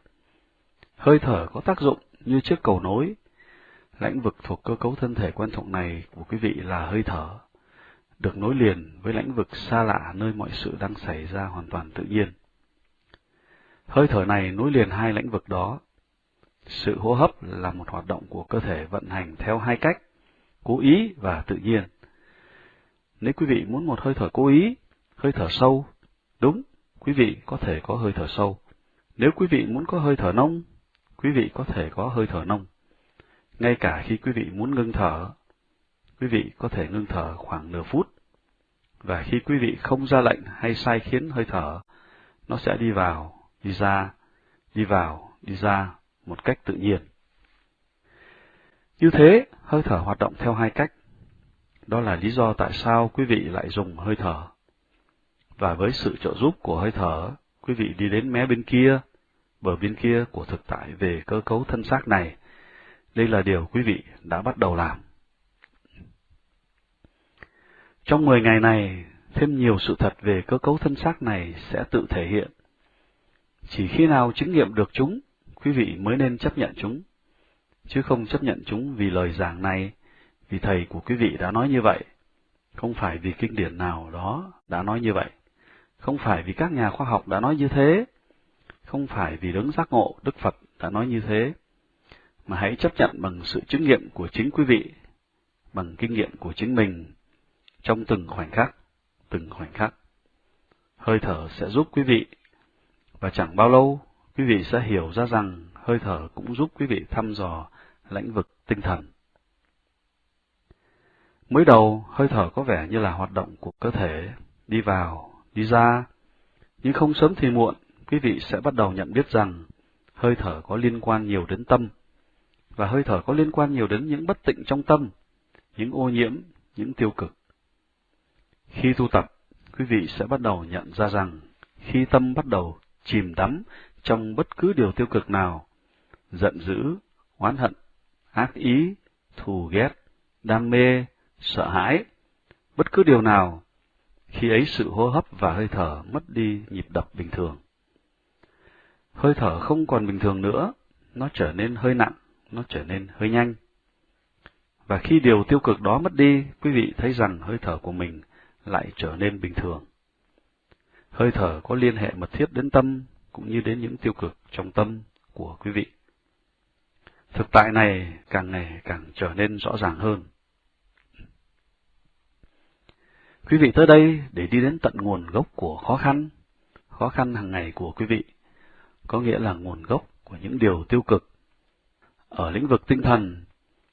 Hơi thở có tác dụng như chiếc cầu nối. Lãnh vực thuộc cơ cấu thân thể quan trọng này của quý vị là hơi thở, được nối liền với lãnh vực xa lạ nơi mọi sự đang xảy ra hoàn toàn tự nhiên. Hơi thở này nối liền hai lãnh vực đó. Sự hô hấp là một hoạt động của cơ thể vận hành theo hai cách, cố ý và tự nhiên. Nếu quý vị muốn một hơi thở cố ý, hơi thở sâu, đúng, quý vị có thể có hơi thở sâu. Nếu quý vị muốn có hơi thở nông, quý vị có thể có hơi thở nông. Ngay cả khi quý vị muốn ngưng thở, quý vị có thể ngưng thở khoảng nửa phút. Và khi quý vị không ra lệnh hay sai khiến hơi thở, nó sẽ đi vào đi ra, đi vào, đi ra một cách tự nhiên. Như thế, hơi thở hoạt động theo hai cách. Đó là lý do tại sao quý vị lại dùng hơi thở. và với sự trợ giúp của hơi thở, quý vị đi đến mé bên kia, bờ bên kia của thực tại về cơ cấu thân xác này. Đây là điều quý vị đã bắt đầu làm. Trong 10 ngày này, thêm nhiều sự thật về cơ cấu thân xác này sẽ tự thể hiện. Chỉ khi nào chứng nghiệm được chúng, quý vị mới nên chấp nhận chúng, chứ không chấp nhận chúng vì lời giảng này, vì thầy của quý vị đã nói như vậy, không phải vì kinh điển nào đó đã nói như vậy, không phải vì các nhà khoa học đã nói như thế, không phải vì đấng giác ngộ Đức Phật đã nói như thế, mà hãy chấp nhận bằng sự chứng nghiệm của chính quý vị, bằng kinh nghiệm của chính mình, trong từng khoảnh khắc, từng khoảnh khắc. Hơi thở sẽ giúp quý vị, và chẳng bao lâu quý vị sẽ hiểu ra rằng hơi thở cũng giúp quý vị thăm dò lãnh vực tinh thần. Mới đầu, hơi thở có vẻ như là hoạt động của cơ thể, đi vào, đi ra, nhưng không sớm thì muộn, quý vị sẽ bắt đầu nhận biết rằng hơi thở có liên quan nhiều đến tâm, và hơi thở có liên quan nhiều đến những bất tịnh trong tâm, những ô nhiễm, những tiêu cực. Khi tu tập, quý vị sẽ bắt đầu nhận ra rằng khi tâm bắt đầu chìm đắm trong bất cứ điều tiêu cực nào, giận dữ, oán hận, ác ý, thù ghét, đam mê, sợ hãi, bất cứ điều nào, khi ấy sự hô hấp và hơi thở mất đi nhịp đập bình thường. Hơi thở không còn bình thường nữa, nó trở nên hơi nặng, nó trở nên hơi nhanh. Và khi điều tiêu cực đó mất đi, quý vị thấy rằng hơi thở của mình lại trở nên bình thường. Hơi thở có liên hệ mật thiết đến tâm, cũng như đến những tiêu cực trong tâm của quý vị. Thực tại này càng ngày càng trở nên rõ ràng hơn. Quý vị tới đây để đi đến tận nguồn gốc của khó khăn, khó khăn hàng ngày của quý vị, có nghĩa là nguồn gốc của những điều tiêu cực. Ở lĩnh vực tinh thần,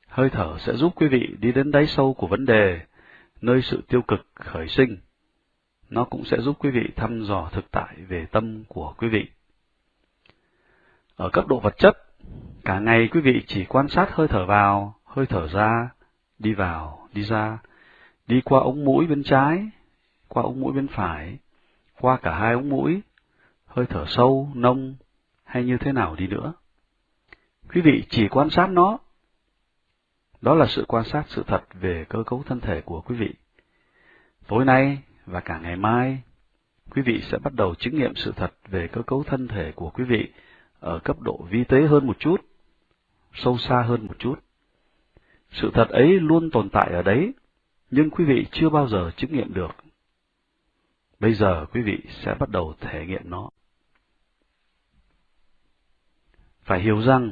hơi thở sẽ giúp quý vị đi đến đáy sâu của vấn đề, nơi sự tiêu cực khởi sinh. Nó cũng sẽ giúp quý vị thăm dò thực tại về tâm của quý vị. Ở cấp độ vật chất, cả ngày quý vị chỉ quan sát hơi thở vào, hơi thở ra, đi vào, đi ra, đi qua ống mũi bên trái, qua ống mũi bên phải, qua cả hai ống mũi, hơi thở sâu, nông, hay như thế nào đi nữa. Quý vị chỉ quan sát nó. Đó là sự quan sát sự thật về cơ cấu thân thể của quý vị. Tối nay và cả ngày mai, quý vị sẽ bắt đầu chứng nghiệm sự thật về cơ cấu thân thể của quý vị ở cấp độ vi tế hơn một chút, sâu xa hơn một chút. Sự thật ấy luôn tồn tại ở đấy, nhưng quý vị chưa bao giờ chứng nghiệm được. Bây giờ quý vị sẽ bắt đầu thể nghiệm nó. Phải hiểu rằng,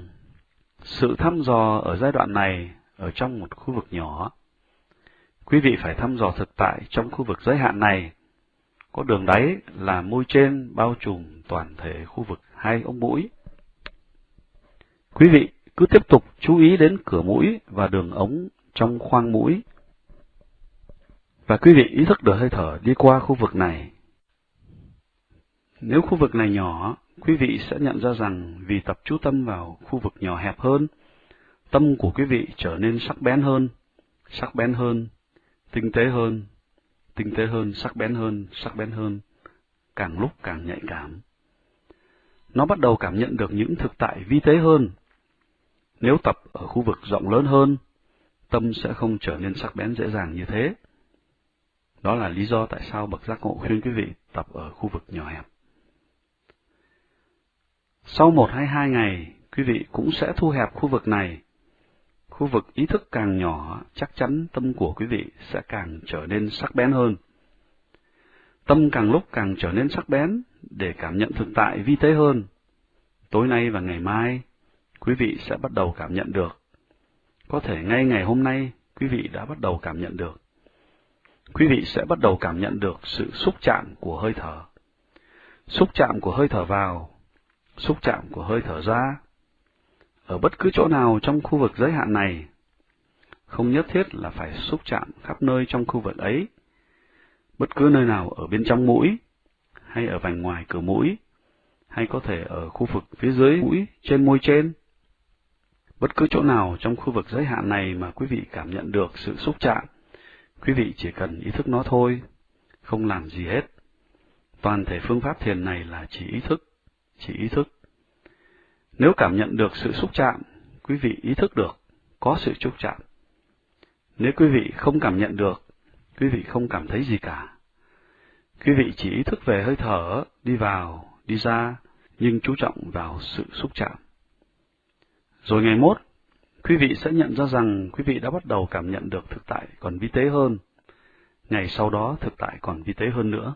sự thăm dò ở giai đoạn này ở trong một khu vực nhỏ, quý vị phải thăm dò thực tại trong khu vực giới hạn này, có đường đáy là môi trên bao trùm toàn thể khu vực hai ống mũi. Quý vị cứ tiếp tục chú ý đến cửa mũi và đường ống trong khoang mũi. Và quý vị ý thức được hơi thở đi qua khu vực này. Nếu khu vực này nhỏ, quý vị sẽ nhận ra rằng vì tập chú tâm vào khu vực nhỏ hẹp hơn, tâm của quý vị trở nên sắc bén hơn, sắc bén hơn, tinh tế hơn, tinh tế hơn, sắc bén hơn, sắc bén hơn, càng lúc càng nhạy cảm. Nó bắt đầu cảm nhận được những thực tại vi tế hơn. Nếu tập ở khu vực rộng lớn hơn, tâm sẽ không trở nên sắc bén dễ dàng như thế. Đó là lý do tại sao bậc giác ngộ khuyên quý vị tập ở khu vực nhỏ hẹp. Sau một hay hai ngày, quý vị cũng sẽ thu hẹp khu vực này. Khu vực ý thức càng nhỏ, chắc chắn tâm của quý vị sẽ càng trở nên sắc bén hơn. Tâm càng lúc càng trở nên sắc bén để cảm nhận thực tại vi tế hơn. Tối nay và ngày mai, quý vị sẽ bắt đầu cảm nhận được. Có thể ngay ngày hôm nay, quý vị đã bắt đầu cảm nhận được. Quý vị sẽ bắt đầu cảm nhận được sự xúc chạm của hơi thở. Xúc chạm của hơi thở vào xúc chạm của hơi thở ra. Ở bất cứ chỗ nào trong khu vực giới hạn này, không nhất thiết là phải xúc chạm khắp nơi trong khu vực ấy. Bất cứ nơi nào ở bên trong mũi, hay ở vành ngoài cửa mũi, hay có thể ở khu vực phía dưới mũi, trên môi trên. Bất cứ chỗ nào trong khu vực giới hạn này mà quý vị cảm nhận được sự xúc chạm, quý vị chỉ cần ý thức nó thôi, không làm gì hết. toàn thể phương pháp thiền này là chỉ ý thức, chỉ ý thức. Nếu cảm nhận được sự xúc chạm, quý vị ý thức được có sự xúc chạm. Nếu quý vị không cảm nhận được, quý vị không cảm thấy gì cả. Quý vị chỉ ý thức về hơi thở, đi vào, đi ra, nhưng chú trọng vào sự xúc chạm. Rồi ngày mốt, quý vị sẽ nhận ra rằng quý vị đã bắt đầu cảm nhận được thực tại còn vi tế hơn. Ngày sau đó thực tại còn vi tế hơn nữa.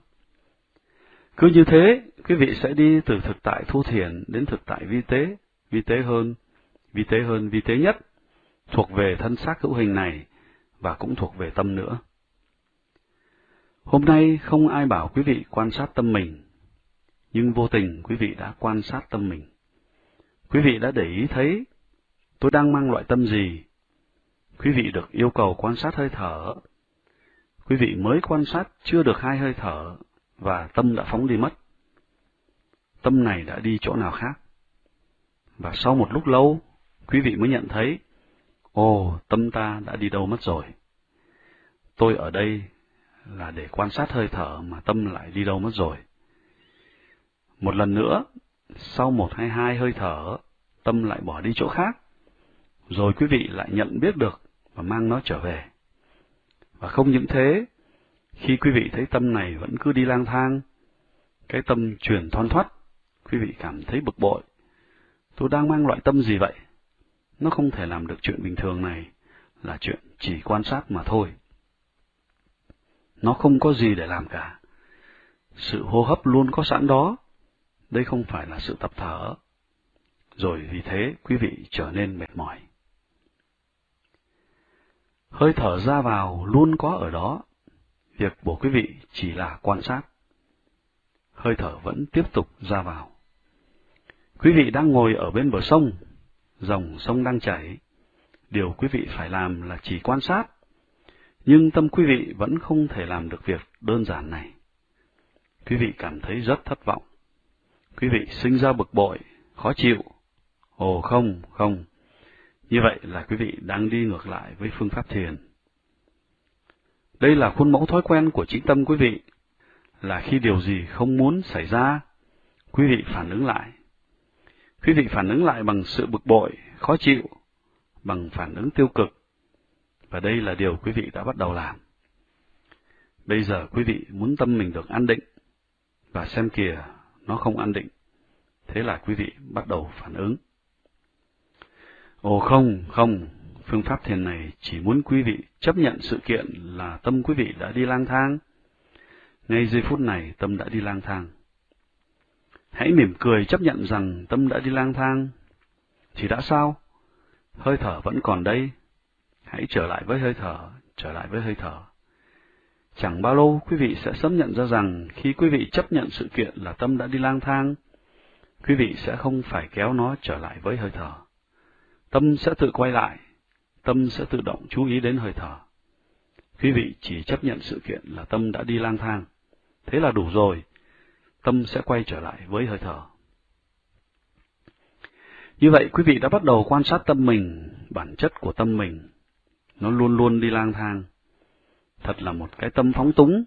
Cứ như thế, quý vị sẽ đi từ thực tại thu thiền đến thực tại vi tế, vi tế hơn, vi tế hơn, vi tế nhất, thuộc về thân xác hữu hình này và cũng thuộc về tâm nữa. Hôm nay không ai bảo quý vị quan sát tâm mình, nhưng vô tình quý vị đã quan sát tâm mình. Quý vị đã để ý thấy tôi đang mang loại tâm gì. Quý vị được yêu cầu quan sát hơi thở. Quý vị mới quan sát chưa được hai hơi thở và tâm đã phóng đi mất. Tâm này đã đi chỗ nào khác. Và sau một lúc lâu, quý vị mới nhận thấy, ồ, tâm ta đã đi đâu mất rồi. Tôi ở đây là để quan sát hơi thở mà tâm lại đi đâu mất rồi. Một lần nữa, sau một hay hai hơi thở, tâm lại bỏ đi chỗ khác, rồi quý vị lại nhận biết được và mang nó trở về. Và không những thế, khi quý vị thấy tâm này vẫn cứ đi lang thang, cái tâm chuyển thoăn thoắt, quý vị cảm thấy bực bội. Tôi đang mang loại tâm gì vậy? Nó không thể làm được chuyện bình thường này, là chuyện chỉ quan sát mà thôi. Nó không có gì để làm cả. Sự hô hấp luôn có sẵn đó. Đây không phải là sự tập thở. Rồi vì thế quý vị trở nên mệt mỏi. Hơi thở ra vào luôn có ở đó. Việc của quý vị chỉ là quan sát. Hơi thở vẫn tiếp tục ra vào. Quý vị đang ngồi ở bên bờ sông, dòng sông đang chảy. Điều quý vị phải làm là chỉ quan sát, nhưng tâm quý vị vẫn không thể làm được việc đơn giản này. Quý vị cảm thấy rất thất vọng. Quý vị sinh ra bực bội, khó chịu. Ồ không, không. Như vậy là quý vị đang đi ngược lại với phương pháp thiền. Đây là khuôn mẫu thói quen của chính tâm quý vị, là khi điều gì không muốn xảy ra, quý vị phản ứng lại. Quý vị phản ứng lại bằng sự bực bội, khó chịu, bằng phản ứng tiêu cực, và đây là điều quý vị đã bắt đầu làm. Bây giờ quý vị muốn tâm mình được an định, và xem kìa, nó không an định. Thế là quý vị bắt đầu phản ứng. Ồ không, không, phương pháp thiền này chỉ muốn quý vị chấp nhận sự kiện là tâm quý vị đã đi lang thang. Ngay giây phút này tâm đã đi lang thang. Hãy mỉm cười chấp nhận rằng tâm đã đi lang thang. Thì đã sao? Hơi thở vẫn còn đây, Hãy trở lại với hơi thở, trở lại với hơi thở. Chẳng bao lâu quý vị sẽ sớm nhận ra rằng khi quý vị chấp nhận sự kiện là tâm đã đi lang thang, quý vị sẽ không phải kéo nó trở lại với hơi thở. Tâm sẽ tự quay lại, tâm sẽ tự động chú ý đến hơi thở. Quý vị chỉ chấp nhận sự kiện là tâm đã đi lang thang. Thế là đủ rồi, tâm sẽ quay trở lại với hơi thở. Như vậy quý vị đã bắt đầu quan sát tâm mình, bản chất của tâm mình, nó luôn luôn đi lang thang. Thật là một cái tâm phóng túng,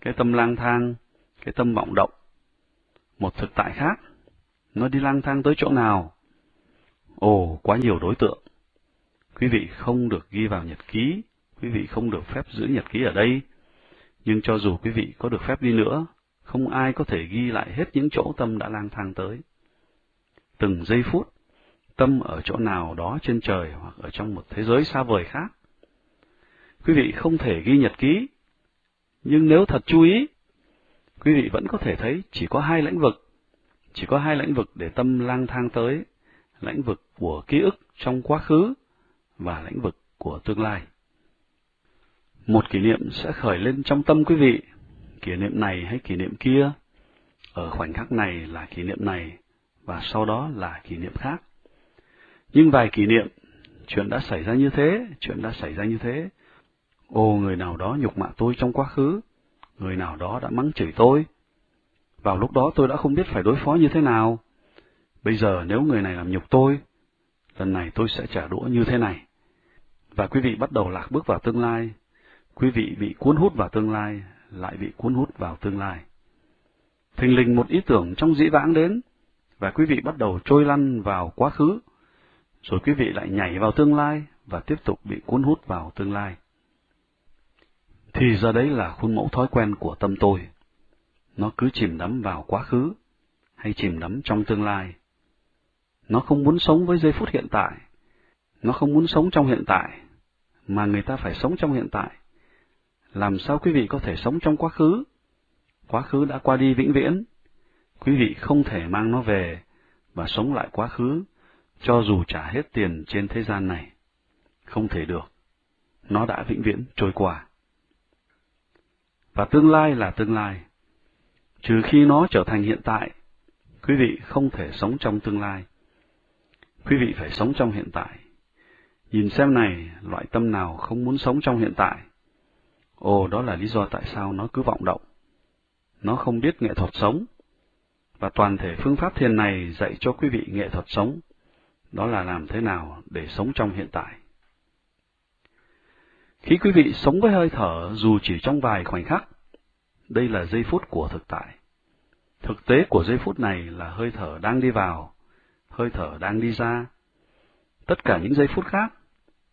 cái tâm lang thang, cái tâm vọng động. Một thực tại khác, nó đi lang thang tới chỗ nào? Ồ, quá nhiều đối tượng. Quý vị không được ghi vào nhật ký, quý vị không được phép giữ nhật ký ở đây. Nhưng cho dù quý vị có được phép đi nữa, không ai có thể ghi lại hết những chỗ tâm đã lang thang tới. Từng giây phút, tâm ở chỗ nào đó trên trời hoặc ở trong một thế giới xa vời khác, quý vị không thể ghi nhật ký. Nhưng nếu thật chú ý, quý vị vẫn có thể thấy chỉ có hai lĩnh vực, chỉ có hai lĩnh vực để tâm lang thang tới, lĩnh vực của ký ức trong quá khứ và lĩnh vực của tương lai. Một kỷ niệm sẽ khởi lên trong tâm quý vị, kỷ niệm này hay kỷ niệm kia, ở khoảnh khắc này là kỷ niệm này, và sau đó là kỷ niệm khác. Nhưng vài kỷ niệm, chuyện đã xảy ra như thế, chuyện đã xảy ra như thế, Ô, người nào đó nhục mạ tôi trong quá khứ, người nào đó đã mắng chửi tôi. Vào lúc đó tôi đã không biết phải đối phó như thế nào. Bây giờ nếu người này làm nhục tôi, lần này tôi sẽ trả đũa như thế này. Và quý vị bắt đầu lạc bước vào tương lai. Quý vị bị cuốn hút vào tương lai, lại bị cuốn hút vào tương lai. thình lình một ý tưởng trong dĩ vãng đến, và quý vị bắt đầu trôi lăn vào quá khứ, rồi quý vị lại nhảy vào tương lai và tiếp tục bị cuốn hút vào tương lai. Thì giờ đấy là khuôn mẫu thói quen của tâm tôi. Nó cứ chìm đắm vào quá khứ, hay chìm đắm trong tương lai. Nó không muốn sống với giây phút hiện tại. Nó không muốn sống trong hiện tại, mà người ta phải sống trong hiện tại. Làm sao quý vị có thể sống trong quá khứ? Quá khứ đã qua đi vĩnh viễn. Quý vị không thể mang nó về và sống lại quá khứ, cho dù trả hết tiền trên thế gian này. Không thể được. Nó đã vĩnh viễn trôi qua. Và tương lai là tương lai. Trừ khi nó trở thành hiện tại, quý vị không thể sống trong tương lai. Quý vị phải sống trong hiện tại. Nhìn xem này, loại tâm nào không muốn sống trong hiện tại? Ồ, đó là lý do tại sao nó cứ vọng động. Nó không biết nghệ thuật sống. Và toàn thể phương pháp thiền này dạy cho quý vị nghệ thuật sống. Đó là làm thế nào để sống trong hiện tại. Khi quý vị sống với hơi thở dù chỉ trong vài khoảnh khắc, đây là giây phút của thực tại. Thực tế của giây phút này là hơi thở đang đi vào, hơi thở đang đi ra. Tất cả những giây phút khác,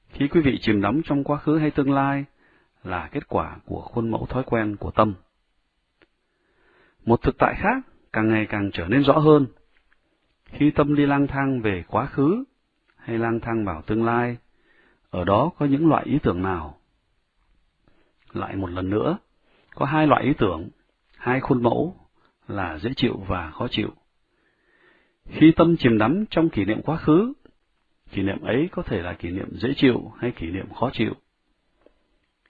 khi quý vị chìm đắm trong quá khứ hay tương lai, là kết quả của khuôn mẫu thói quen của tâm. Một thực tại khác càng ngày càng trở nên rõ hơn. Khi tâm đi lang thang về quá khứ hay lang thang vào tương lai, ở đó có những loại ý tưởng nào? Lại một lần nữa, có hai loại ý tưởng, hai khuôn mẫu là dễ chịu và khó chịu. Khi tâm chìm đắm trong kỷ niệm quá khứ, kỷ niệm ấy có thể là kỷ niệm dễ chịu hay kỷ niệm khó chịu.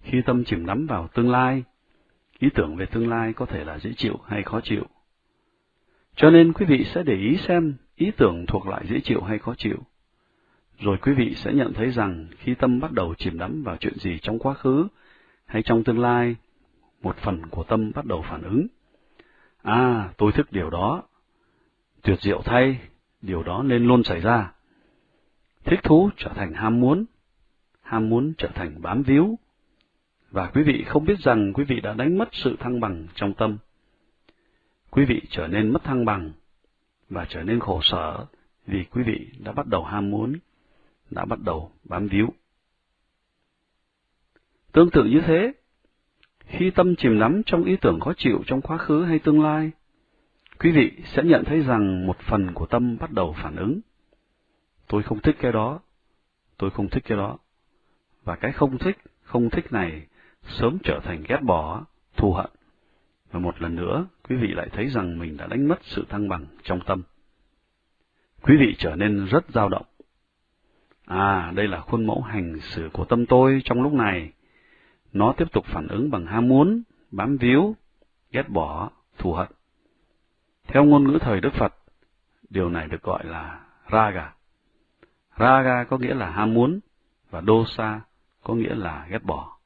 Khi tâm chìm đắm vào tương lai, ý tưởng về tương lai có thể là dễ chịu hay khó chịu. Cho nên quý vị sẽ để ý xem ý tưởng thuộc loại dễ chịu hay khó chịu. Rồi quý vị sẽ nhận thấy rằng khi tâm bắt đầu chìm đắm vào chuyện gì trong quá khứ hay trong tương lai, một phần của tâm bắt đầu phản ứng. À, tôi thức điều đó. Tuyệt diệu thay, điều đó nên luôn xảy ra. Thích thú trở thành ham muốn, ham muốn trở thành bám víu. Và quý vị không biết rằng quý vị đã đánh mất sự thăng bằng trong tâm. Quý vị trở nên mất thăng bằng và trở nên khổ sở vì quý vị đã bắt đầu ham muốn, đã bắt đầu bám víu. Tương tự như thế, khi tâm chìm đắm trong ý tưởng khó chịu trong quá khứ hay tương lai, quý vị sẽ nhận thấy rằng một phần của tâm bắt đầu phản ứng. Tôi không thích cái đó, tôi không thích cái đó. Và cái không thích, không thích này sớm trở thành ghét bỏ, thù hận. Và một lần nữa, quý vị lại thấy rằng mình đã đánh mất sự thăng bằng trong tâm. Quý vị trở nên rất dao động. À, đây là khuôn mẫu hành xử của tâm tôi trong lúc này nó tiếp tục phản ứng bằng ham muốn, bám víu, ghét bỏ, thù hận. Theo ngôn ngữ thời Đức Phật, điều này được gọi là raga. Raga có nghĩa là ham muốn, và dosa có nghĩa là ghét bỏ.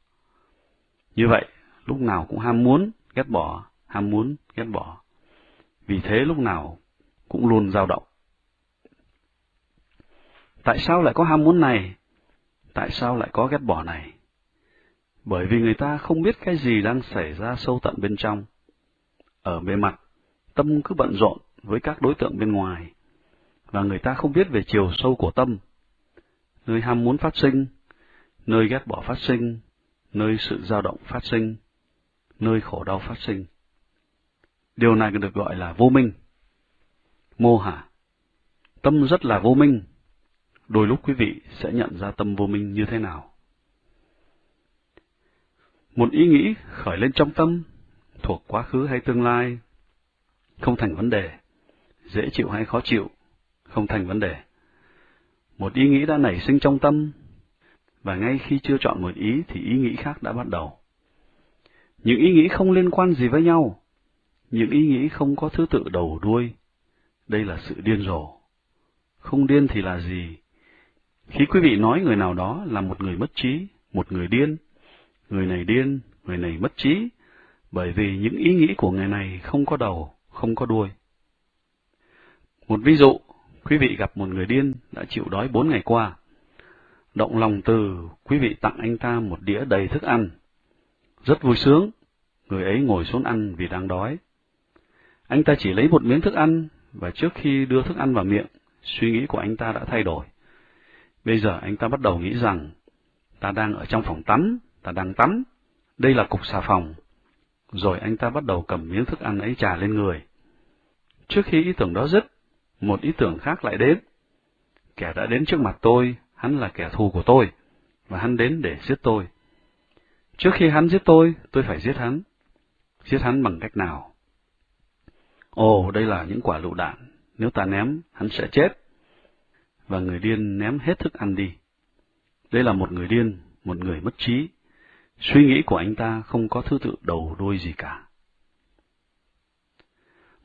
Như vậy, lúc nào cũng ham muốn, ghét bỏ, ham muốn, ghét bỏ. Vì thế lúc nào cũng luôn dao động. Tại sao lại có ham muốn này? Tại sao lại có ghét bỏ này? bởi vì người ta không biết cái gì đang xảy ra sâu tận bên trong. Ở bề mặt, tâm cứ bận rộn với các đối tượng bên ngoài, và người ta không biết về chiều sâu của tâm, nơi ham muốn phát sinh, nơi ghét bỏ phát sinh, nơi sự dao động phát sinh, nơi khổ đau phát sinh. Điều này được gọi là vô minh. Mô hả. Tâm rất là vô minh. Đôi lúc quý vị sẽ nhận ra tâm vô minh như thế nào. Một ý nghĩ khởi lên trong tâm, thuộc quá khứ hay tương lai, không thành vấn đề. Dễ chịu hay khó chịu, không thành vấn đề. Một ý nghĩ đã nảy sinh trong tâm, và ngay khi chưa chọn một ý thì ý nghĩ khác đã bắt đầu. Những ý nghĩ không liên quan gì với nhau, những ý nghĩ không có thứ tự đầu đuôi. Đây là sự điên rồ. Không điên thì là gì? Khi quý vị nói người nào đó là một người mất trí, một người điên, người này điên, người này mất trí, bởi vì những ý nghĩ của người này không có đầu, không có đuôi. Một ví dụ, quý vị gặp một người điên đã chịu đói bốn ngày qua. Động lòng từ, quý vị tặng anh ta một đĩa đầy thức ăn. Rất vui sướng, người ấy ngồi xuống ăn vì đang đói. Anh ta chỉ lấy một miếng thức ăn, và trước khi đưa thức ăn vào miệng, suy nghĩ của anh ta đã thay đổi. Bây giờ anh ta bắt đầu nghĩ rằng, ta đang ở trong phòng tắm, ta đang tắm, đây là cục xà phòng. Rồi anh ta bắt đầu cầm miếng thức ăn ấy trà lên người. Trước khi ý tưởng đó dứt, một ý tưởng khác lại đến. Kẻ đã đến trước mặt tôi, hắn là kẻ thù của tôi, và hắn đến để giết tôi. Trước khi hắn giết tôi, tôi phải giết hắn. Giết hắn bằng cách nào? Ồ, đây là những quả lựu đạn, nếu ta ném, hắn sẽ chết. Và người điên ném hết thức ăn đi. Đây là một người điên, một người mất trí. Suy nghĩ của anh ta không có thứ tự đầu đuôi gì cả.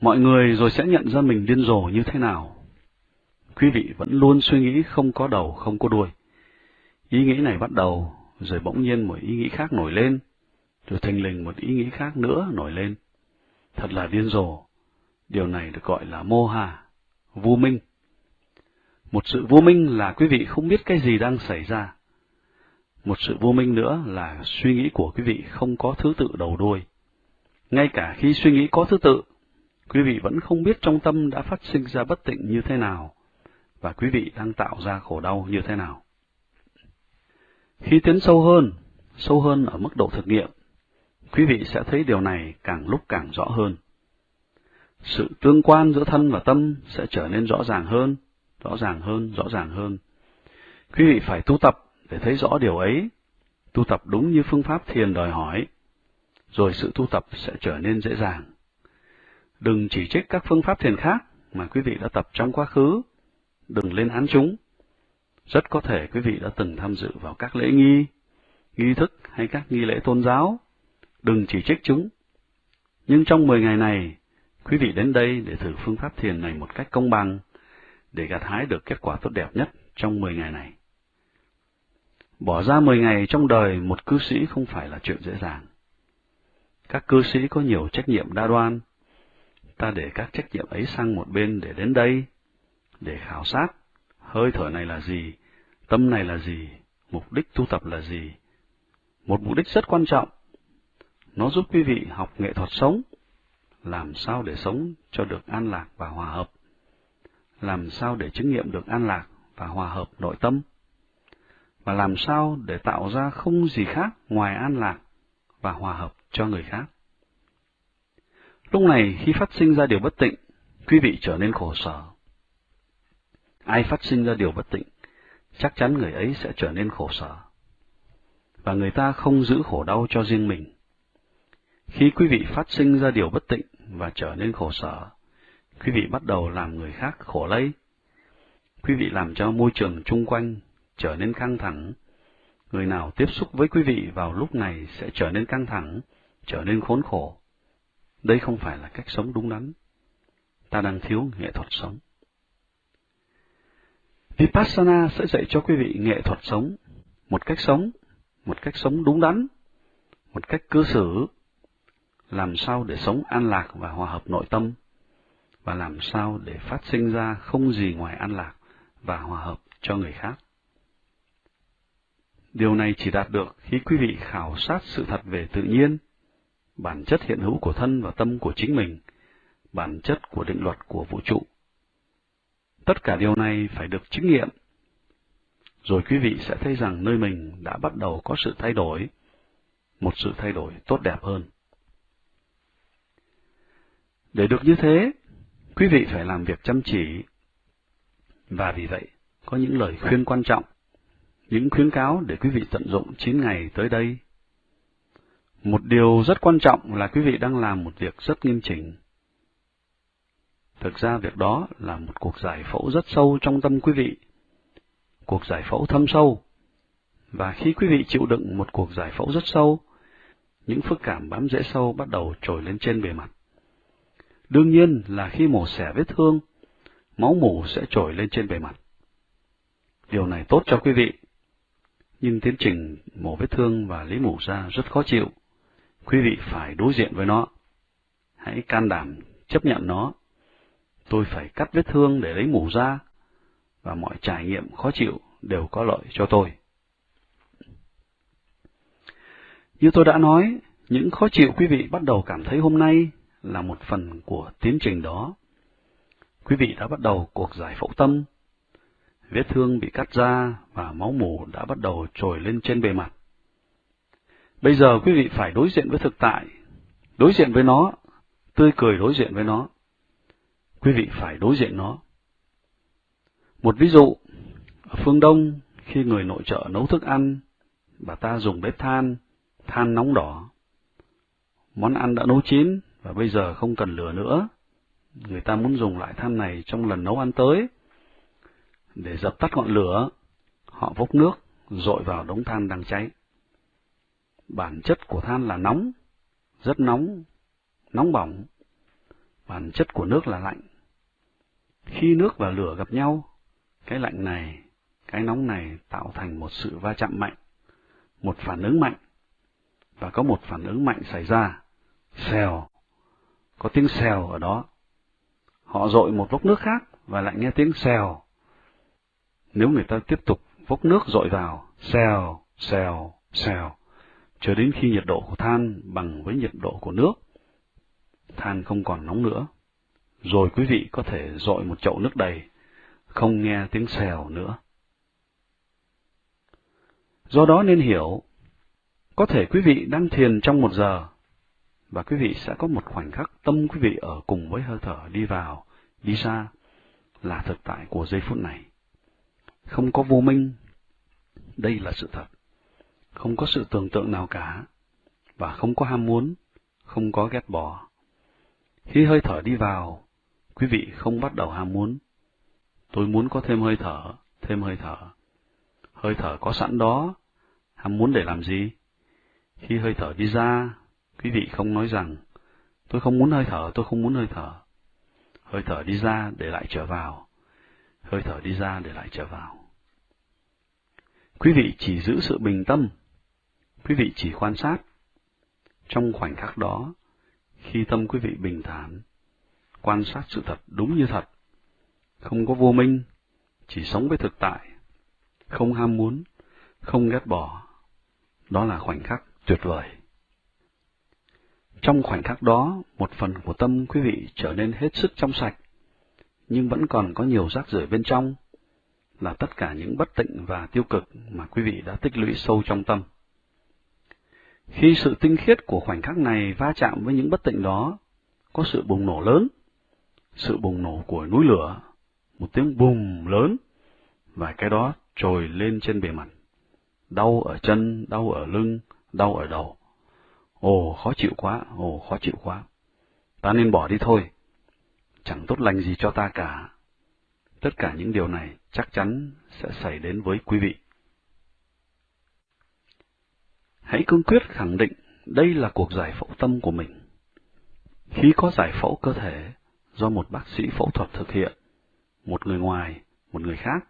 Mọi người rồi sẽ nhận ra mình điên rồ như thế nào. Quý vị vẫn luôn suy nghĩ không có đầu, không có đuôi. Ý nghĩ này bắt đầu, rồi bỗng nhiên một ý nghĩ khác nổi lên, rồi thành lình một ý nghĩ khác nữa nổi lên. Thật là điên rồ. Điều này được gọi là mô hà, vô minh. Một sự vô minh là quý vị không biết cái gì đang xảy ra. Một sự vô minh nữa là suy nghĩ của quý vị không có thứ tự đầu đuôi. Ngay cả khi suy nghĩ có thứ tự, quý vị vẫn không biết trong tâm đã phát sinh ra bất tịnh như thế nào, và quý vị đang tạo ra khổ đau như thế nào. Khi tiến sâu hơn, sâu hơn ở mức độ thực nghiệm, quý vị sẽ thấy điều này càng lúc càng rõ hơn. Sự tương quan giữa thân và tâm sẽ trở nên rõ ràng hơn, rõ ràng hơn, rõ ràng hơn. Quý vị phải tu tập để thấy rõ điều ấy, tu tập đúng như phương pháp thiền đòi hỏi, rồi sự tu tập sẽ trở nên dễ dàng. Đừng chỉ trích các phương pháp thiền khác mà quý vị đã tập trong quá khứ, đừng lên án chúng. Rất có thể quý vị đã từng tham dự vào các lễ nghi, nghi thức hay các nghi lễ tôn giáo, đừng chỉ trích chúng. Nhưng trong 10 ngày này, quý vị đến đây để thử phương pháp thiền này một cách công bằng, để gặt hái được kết quả tốt đẹp nhất trong 10 ngày này. Bỏ ra 10 ngày trong đời một cư sĩ không phải là chuyện dễ dàng. Các cư sĩ có nhiều trách nhiệm đa đoan. Ta để các trách nhiệm ấy sang một bên để đến đây, để khảo sát, hơi thở này là gì, tâm này là gì, mục đích tu tập là gì. Một mục đích rất quan trọng. Nó giúp quý vị học nghệ thuật sống, làm sao để sống cho được an lạc và hòa hợp, làm sao để chứng nghiệm được an lạc và hòa hợp nội tâm và làm sao để tạo ra không gì khác ngoài an lạc và hòa hợp cho người khác. Lúc này khi phát sinh ra điều bất tịnh, quý vị trở nên khổ sở. Ai phát sinh ra điều bất tịnh, chắc chắn người ấy sẽ trở nên khổ sở. Và người ta không giữ khổ đau cho riêng mình. Khi quý vị phát sinh ra điều bất tịnh và trở nên khổ sở, quý vị bắt đầu làm người khác khổ lây. Quý vị làm cho môi trường chung quanh trở nên căng thẳng. Người nào tiếp xúc với quý vị vào lúc này sẽ trở nên căng thẳng, trở nên khốn khổ. Đây không phải là cách sống đúng đắn. Ta đang thiếu nghệ thuật sống. Vipassana sẽ dạy cho quý vị nghệ thuật sống, một cách sống, một cách sống đúng đắn, một cách cư xử, làm sao để sống an lạc và hòa hợp nội tâm, và làm sao để phát sinh ra không gì ngoài an lạc và hòa hợp cho người khác. Điều này chỉ đạt được khi quý vị khảo sát sự thật về tự nhiên, bản chất hiện hữu của thân và tâm của chính mình, bản chất của định luật của vũ trụ. Tất cả điều này phải được chứng nghiệm. Rồi quý vị sẽ thấy rằng nơi mình đã bắt đầu có sự thay đổi, một sự thay đổi tốt đẹp hơn. Để được như thế, quý vị phải làm việc chăm chỉ. Và vì vậy, có những lời khuyên quan trọng những khuyến cáo để quý vị tận dụng 9 ngày tới đây. Một điều rất quan trọng là quý vị đang làm một việc rất nghiêm chỉnh. Thực ra việc đó là một cuộc giải phẫu rất sâu trong tâm quý vị. Cuộc giải phẫu thâm sâu. Và khi quý vị chịu đựng một cuộc giải phẫu rất sâu, những phức cảm bám rễ sâu bắt đầu trồi lên trên bề mặt. Đương nhiên là khi mổ xẻ vết thương, máu mủ sẽ trồi lên trên bề mặt. Điều này tốt cho quý vị nhưng tiến trình mổ vết thương và lấy mủ ra rất khó chịu. Quý vị phải đối diện với nó. Hãy can đảm chấp nhận nó. Tôi phải cắt vết thương để lấy mủ ra, và mọi trải nghiệm khó chịu đều có lợi cho tôi. Như tôi đã nói, những khó chịu quý vị bắt đầu cảm thấy hôm nay là một phần của tiến trình đó. Quý vị đã bắt đầu cuộc giải phẫu tâm. Vết thương bị cắt ra và máu mủ đã bắt đầu trồi lên trên bề mặt. Bây giờ quý vị phải đối diện với thực tại, đối diện với nó, tươi cười đối diện với nó. Quý vị phải đối diện nó. Một ví dụ, ở phương Đông, khi người nội trợ nấu thức ăn, bà ta dùng bếp than, than nóng đỏ. Món ăn đã nấu chín và bây giờ không cần lửa nữa. Người ta muốn dùng lại than này trong lần nấu ăn tới. Để dập tắt ngọn lửa, họ vốc nước, dội vào đống than đang cháy. Bản chất của than là nóng, rất nóng, nóng bỏng. Bản chất của nước là lạnh. Khi nước và lửa gặp nhau, cái lạnh này, cái nóng này tạo thành một sự va chạm mạnh, một phản ứng mạnh, và có một phản ứng mạnh xảy ra, xèo, có tiếng xèo ở đó. Họ dội một vốc nước khác và lại nghe tiếng xèo. Nếu người ta tiếp tục vốc nước dội vào, xèo, xèo, xèo, cho đến khi nhiệt độ của than bằng với nhiệt độ của nước, than không còn nóng nữa. Rồi quý vị có thể dội một chậu nước đầy, không nghe tiếng xèo nữa. Do đó nên hiểu, có thể quý vị đang thiền trong một giờ, và quý vị sẽ có một khoảnh khắc tâm quý vị ở cùng với hơi thở đi vào, đi ra, là thực tại của giây phút này. Không có vô minh, đây là sự thật. Không có sự tưởng tượng nào cả, và không có ham muốn, không có ghét bỏ. Khi hơi thở đi vào, quý vị không bắt đầu ham muốn. Tôi muốn có thêm hơi thở, thêm hơi thở. Hơi thở có sẵn đó, ham muốn để làm gì? Khi hơi thở đi ra, quý vị không nói rằng, tôi không muốn hơi thở, tôi không muốn hơi thở. Hơi thở đi ra để lại trở vào. Hơi thở đi ra để lại trở vào. Quý vị chỉ giữ sự bình tâm. Quý vị chỉ quan sát. Trong khoảnh khắc đó, khi tâm quý vị bình thản, quan sát sự thật đúng như thật, không có vô minh, chỉ sống với thực tại, không ham muốn, không ghét bỏ. Đó là khoảnh khắc tuyệt vời. Trong khoảnh khắc đó, một phần của tâm quý vị trở nên hết sức trong sạch, nhưng vẫn còn có nhiều rác rưởi bên trong, là tất cả những bất tịnh và tiêu cực mà quý vị đã tích lũy sâu trong tâm. Khi sự tinh khiết của khoảnh khắc này va chạm với những bất tịnh đó, có sự bùng nổ lớn, sự bùng nổ của núi lửa, một tiếng bùng lớn, và cái đó trồi lên trên bề mặt. Đau ở chân, đau ở lưng, đau ở đầu. Ồ, khó chịu quá, ồ, khó chịu quá. Ta nên bỏ đi thôi. Chẳng tốt lành gì cho ta cả. Tất cả những điều này chắc chắn sẽ xảy đến với quý vị. Hãy cương quyết khẳng định đây là cuộc giải phẫu tâm của mình. Khi có giải phẫu cơ thể do một bác sĩ phẫu thuật thực hiện, một người ngoài, một người khác,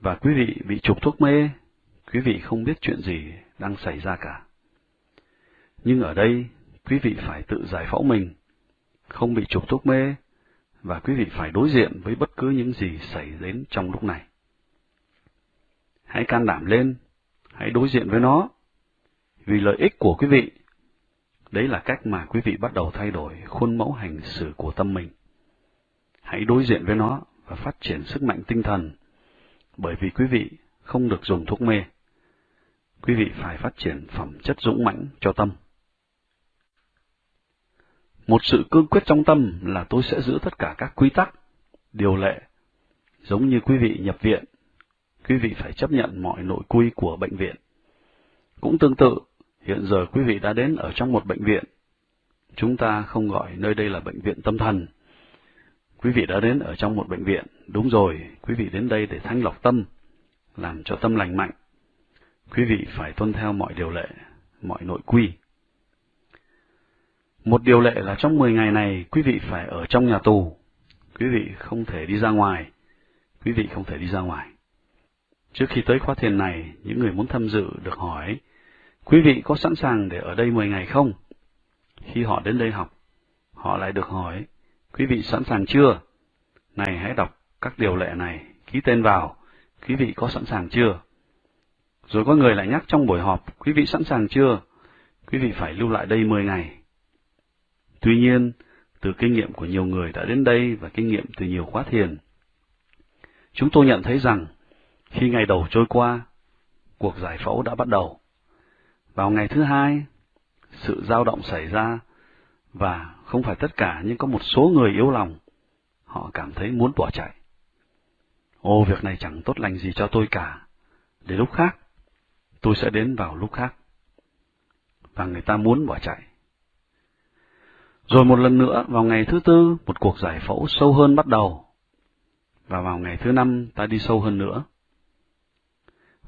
và quý vị bị chụp thuốc mê, quý vị không biết chuyện gì đang xảy ra cả. Nhưng ở đây, quý vị phải tự giải phẫu mình, không bị chụp thuốc mê, và quý vị phải đối diện với bất cứ những gì xảy đến trong lúc này. Hãy can đảm lên, hãy đối diện với nó, vì lợi ích của quý vị. Đấy là cách mà quý vị bắt đầu thay đổi khuôn mẫu hành xử của tâm mình. Hãy đối diện với nó và phát triển sức mạnh tinh thần, bởi vì quý vị không được dùng thuốc mê. Quý vị phải phát triển phẩm chất dũng mãnh cho tâm. Một sự cương quyết trong tâm là tôi sẽ giữ tất cả các quy tắc, điều lệ, giống như quý vị nhập viện, quý vị phải chấp nhận mọi nội quy của bệnh viện. Cũng tương tự, hiện giờ quý vị đã đến ở trong một bệnh viện. Chúng ta không gọi nơi đây là bệnh viện tâm thần. Quý vị đã đến ở trong một bệnh viện, đúng rồi, quý vị đến đây để thanh lọc tâm, làm cho tâm lành mạnh. Quý vị phải tuân theo mọi điều lệ, mọi nội quy. Một điều lệ là trong 10 ngày này quý vị phải ở trong nhà tù. Quý vị không thể đi ra ngoài. Quý vị không thể đi ra ngoài. Trước khi tới khóa thiền này, những người muốn tham dự được hỏi, quý vị có sẵn sàng để ở đây 10 ngày không? Khi họ đến đây học, họ lại được hỏi, quý vị sẵn sàng chưa? Này hãy đọc các điều lệ này, ký tên vào, quý vị có sẵn sàng chưa? Rồi có người lại nhắc trong buổi họp, quý vị sẵn sàng chưa? Quý vị phải lưu lại đây 10 ngày. Tuy nhiên, từ kinh nghiệm của nhiều người đã đến đây và kinh nghiệm từ nhiều khóa thiền, chúng tôi nhận thấy rằng khi ngày đầu trôi qua, cuộc giải phẫu đã bắt đầu. Vào ngày thứ hai, sự dao động xảy ra và không phải tất cả nhưng có một số người yếu lòng, họ cảm thấy muốn bỏ chạy. Ô, việc này chẳng tốt lành gì cho tôi cả. Để lúc khác, tôi sẽ đến vào lúc khác. Và người ta muốn bỏ chạy. Rồi một lần nữa, vào ngày thứ tư, một cuộc giải phẫu sâu hơn bắt đầu. Và vào ngày thứ năm, ta đi sâu hơn nữa.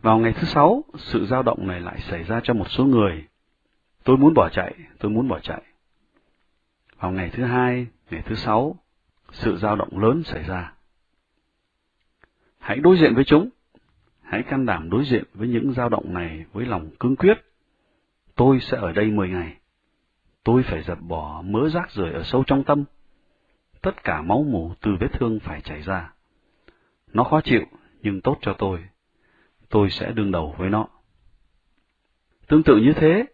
Vào ngày thứ sáu, sự dao động này lại xảy ra cho một số người. Tôi muốn bỏ chạy, tôi muốn bỏ chạy. Vào ngày thứ hai, ngày thứ sáu, sự dao động lớn xảy ra. Hãy đối diện với chúng. Hãy can đảm đối diện với những dao động này với lòng cương quyết. Tôi sẽ ở đây mười ngày. Tôi phải dập bỏ mớ rác rưởi ở sâu trong tâm. Tất cả máu mủ từ vết thương phải chảy ra. Nó khó chịu, nhưng tốt cho tôi. Tôi sẽ đương đầu với nó. Tương tự như thế,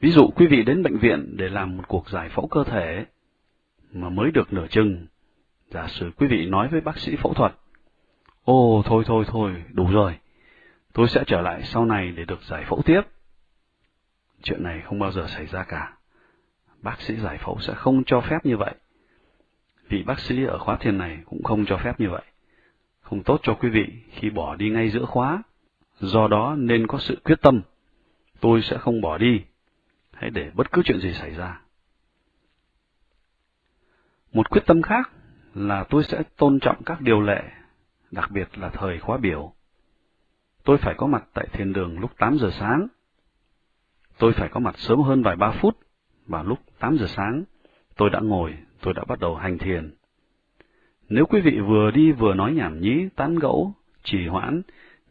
ví dụ quý vị đến bệnh viện để làm một cuộc giải phẫu cơ thể, mà mới được nửa chừng, giả sử quý vị nói với bác sĩ phẫu thuật, ô thôi thôi thôi, đủ rồi. Tôi sẽ trở lại sau này để được giải phẫu tiếp. Chuyện này không bao giờ xảy ra cả. Bác sĩ giải phẫu sẽ không cho phép như vậy. Vị bác sĩ ở khóa thiền này cũng không cho phép như vậy. Không tốt cho quý vị khi bỏ đi ngay giữa khóa. Do đó nên có sự quyết tâm. Tôi sẽ không bỏ đi. Hãy để bất cứ chuyện gì xảy ra. Một quyết tâm khác là tôi sẽ tôn trọng các điều lệ đặc biệt là thời khóa biểu. Tôi phải có mặt tại thiền đường lúc 8 giờ sáng. Tôi phải có mặt sớm hơn vài ba phút, và lúc 8 giờ sáng, tôi đã ngồi, tôi đã bắt đầu hành thiền. Nếu quý vị vừa đi vừa nói nhảm nhí, tán gẫu, trì hoãn,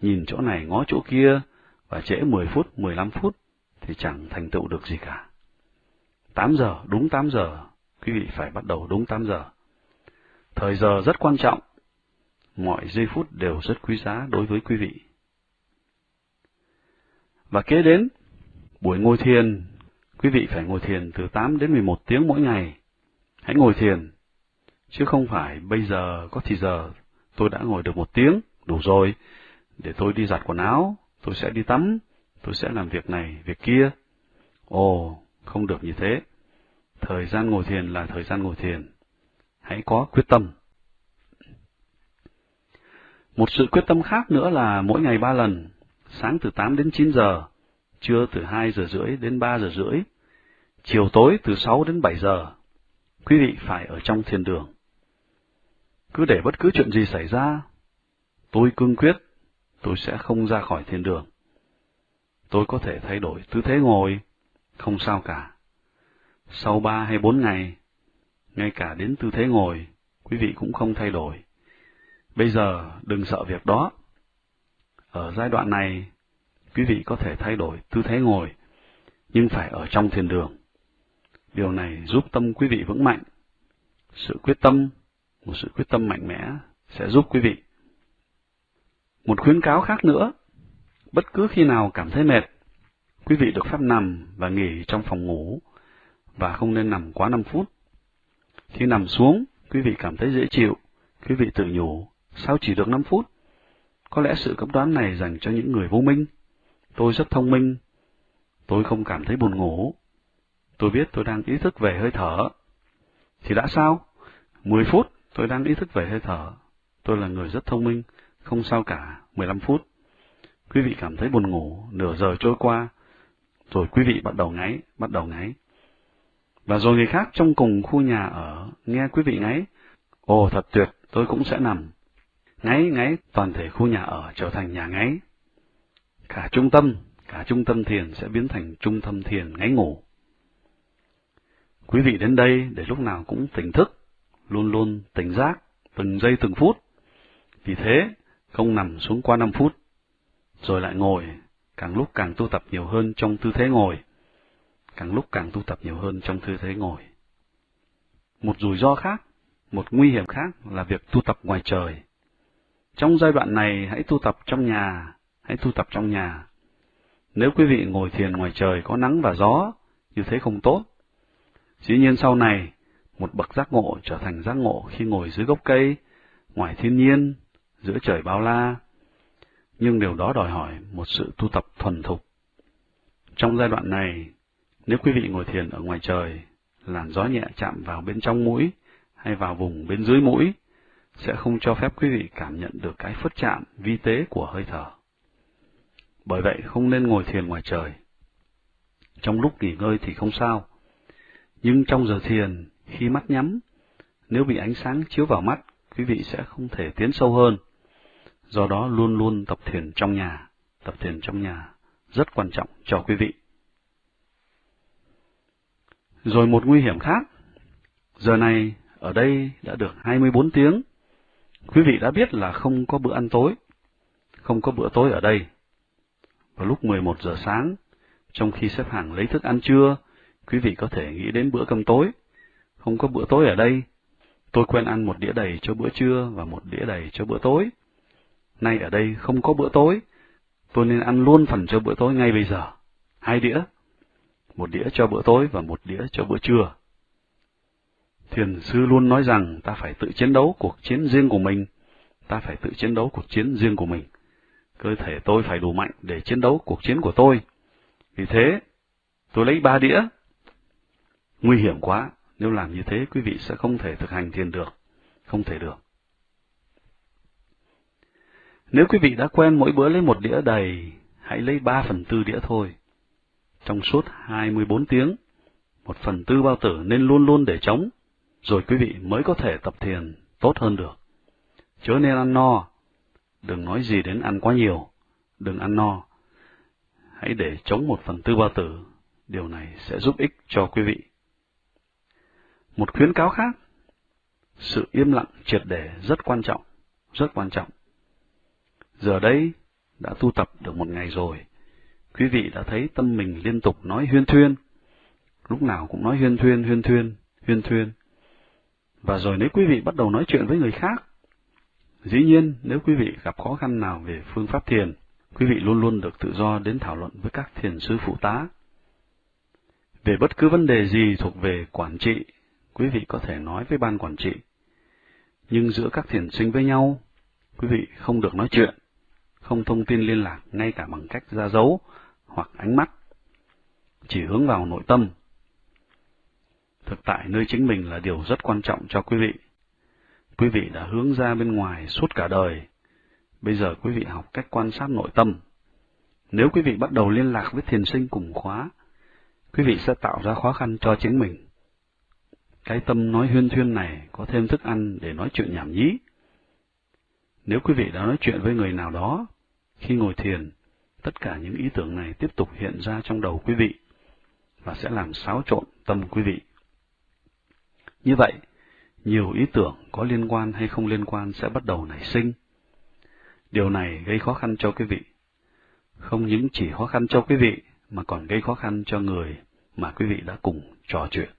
nhìn chỗ này ngó chỗ kia, và trễ 10 phút, 15 phút, thì chẳng thành tựu được gì cả. 8 giờ, đúng 8 giờ, quý vị phải bắt đầu đúng 8 giờ. Thời giờ rất quan trọng, mọi giây phút đều rất quý giá đối với quý vị. Và kế đến, buổi ngồi thiền, quý vị phải ngồi thiền từ 8 đến 11 tiếng mỗi ngày. Hãy ngồi thiền, chứ không phải bây giờ có thì giờ tôi đã ngồi được một tiếng, đủ rồi, để tôi đi giặt quần áo, tôi sẽ đi tắm, tôi sẽ làm việc này, việc kia. Ồ, không được như thế. Thời gian ngồi thiền là thời gian ngồi thiền. Hãy có quyết tâm. Một sự quyết tâm khác nữa là mỗi ngày ba lần, sáng từ 8 đến 9 giờ, trưa từ 2 giờ rưỡi đến 3 giờ rưỡi, chiều tối từ 6 đến 7 giờ. Quý vị phải ở trong thiền đường. Cứ để bất cứ chuyện gì xảy ra, tôi cương quyết, tôi sẽ không ra khỏi thiền đường. Tôi có thể thay đổi tư thế ngồi, không sao cả. Sau ba hay bốn ngày, ngay cả đến tư thế ngồi, quý vị cũng không thay đổi Bây giờ đừng sợ việc đó. Ở giai đoạn này, quý vị có thể thay đổi tư thế ngồi, nhưng phải ở trong thiền đường. Điều này giúp tâm quý vị vững mạnh. Sự quyết tâm, một sự quyết tâm mạnh mẽ sẽ giúp quý vị. Một khuyến cáo khác nữa, bất cứ khi nào cảm thấy mệt, quý vị được phép nằm và nghỉ trong phòng ngủ và không nên nằm quá 5 phút. Khi nằm xuống, quý vị cảm thấy dễ chịu, quý vị tự nhủ, Sao chỉ được 5 phút? Có lẽ sự cấm đoán này dành cho những người vô minh. Tôi rất thông minh. Tôi không cảm thấy buồn ngủ. Tôi biết tôi đang ý thức về hơi thở. Thì đã sao? 10 phút tôi đang ý thức về hơi thở. Tôi là người rất thông minh, không sao cả, 15 phút. Quý vị cảm thấy buồn ngủ, nửa giờ trôi qua, rồi quý vị bắt đầu ngáy, bắt đầu ngáy. Và rồi người khác trong cùng khu nhà ở, nghe quý vị ngáy, ồ thật tuyệt, tôi cũng sẽ nằm. Ngáy ngáy toàn thể khu nhà ở trở thành nhà ngáy. Cả trung tâm, cả trung tâm thiền sẽ biến thành trung tâm thiền ngáy ngủ. Quý vị đến đây để lúc nào cũng tỉnh thức, luôn luôn tỉnh giác, từng giây từng phút. Vì thế, không nằm xuống qua 5 phút, rồi lại ngồi, càng lúc càng tu tập nhiều hơn trong tư thế ngồi, càng lúc càng tu tập nhiều hơn trong tư thế ngồi. Một rủi ro khác, một nguy hiểm khác là việc tu tập ngoài trời. Trong giai đoạn này hãy tu tập trong nhà, hãy tu tập trong nhà. Nếu quý vị ngồi thiền ngoài trời có nắng và gió, như thế không tốt. Dĩ nhiên sau này, một bậc giác ngộ trở thành giác ngộ khi ngồi dưới gốc cây, ngoài thiên nhiên, giữa trời bao la. Nhưng điều đó đòi hỏi một sự tu tập thuần thục. Trong giai đoạn này, nếu quý vị ngồi thiền ở ngoài trời, làn gió nhẹ chạm vào bên trong mũi hay vào vùng bên dưới mũi, sẽ không cho phép quý vị cảm nhận được cái phất chạm vi tế của hơi thở. Bởi vậy không nên ngồi thiền ngoài trời. Trong lúc nghỉ ngơi thì không sao, nhưng trong giờ thiền, khi mắt nhắm, nếu bị ánh sáng chiếu vào mắt, quý vị sẽ không thể tiến sâu hơn. Do đó luôn luôn tập thiền trong nhà, tập thiền trong nhà rất quan trọng cho quý vị. Rồi một nguy hiểm khác, giờ này ở đây đã được 24 tiếng, quý vị đã biết là không có bữa ăn tối, không có bữa tối ở đây. Vào lúc 11 giờ sáng, trong khi xếp hàng lấy thức ăn trưa, quý vị có thể nghĩ đến bữa cơm tối. Không có bữa tối ở đây. Tôi quen ăn một đĩa đầy cho bữa trưa và một đĩa đầy cho bữa tối. Nay ở đây không có bữa tối, tôi nên ăn luôn phần cho bữa tối ngay bây giờ. Hai đĩa. Một đĩa cho bữa tối và một đĩa cho bữa trưa. Thiền sư luôn nói rằng ta phải tự chiến đấu cuộc chiến riêng của mình, ta phải tự chiến đấu cuộc chiến riêng của mình. Cơ thể tôi phải đủ mạnh để chiến đấu cuộc chiến của tôi. Vì thế, tôi lấy ba đĩa. Nguy hiểm quá, nếu làm như thế quý vị sẽ không thể thực hành thiền được, không thể được. Nếu quý vị đã quen mỗi bữa lấy một đĩa đầy, hãy lấy ba phần tư đĩa thôi. Trong suốt 24 tiếng, một phần tư bao tử nên luôn luôn để trống, rồi quý vị mới có thể tập thiền tốt hơn được. Chớ nên ăn no, đừng nói gì đến ăn quá nhiều, đừng ăn no. Hãy để trống một phần tư bao tử, điều này sẽ giúp ích cho quý vị. Một khuyến cáo khác, sự im lặng triệt để rất quan trọng, rất quan trọng. Giờ đây, đã tu tập được một ngày rồi, quý vị đã thấy tâm mình liên tục nói huyên thuyên, lúc nào cũng nói huyên thuyên, huyên thuyên, huyên thuyên. Và rồi nếu quý vị bắt đầu nói chuyện với người khác, dĩ nhiên nếu quý vị gặp khó khăn nào về phương pháp thiền, quý vị luôn luôn được tự do đến thảo luận với các thiền sư phụ tá. Về bất cứ vấn đề gì thuộc về quản trị, quý vị có thể nói với ban quản trị. Nhưng giữa các thiền sinh với nhau, quý vị không được nói chuyện, không thông tin liên lạc ngay cả bằng cách ra dấu hoặc ánh mắt, chỉ hướng vào nội tâm. Thực tại nơi chính mình là điều rất quan trọng cho quý vị. Quý vị đã hướng ra bên ngoài suốt cả đời. Bây giờ quý vị học cách quan sát nội tâm. Nếu quý vị bắt đầu liên lạc với thiền sinh cùng khóa, quý vị sẽ tạo ra khó khăn cho chính mình. Cái tâm nói huyên thuyên này có thêm thức ăn để nói chuyện nhảm nhí. Nếu quý vị đã nói chuyện với người nào đó, khi ngồi thiền, tất cả những ý tưởng này tiếp tục hiện ra trong đầu quý vị và sẽ làm xáo trộn tâm quý vị. Như vậy, nhiều ý tưởng có liên quan hay không liên quan sẽ bắt đầu nảy sinh. Điều này gây khó khăn cho quý vị. Không những chỉ khó khăn cho quý vị, mà còn gây khó khăn cho người mà quý vị đã cùng trò chuyện.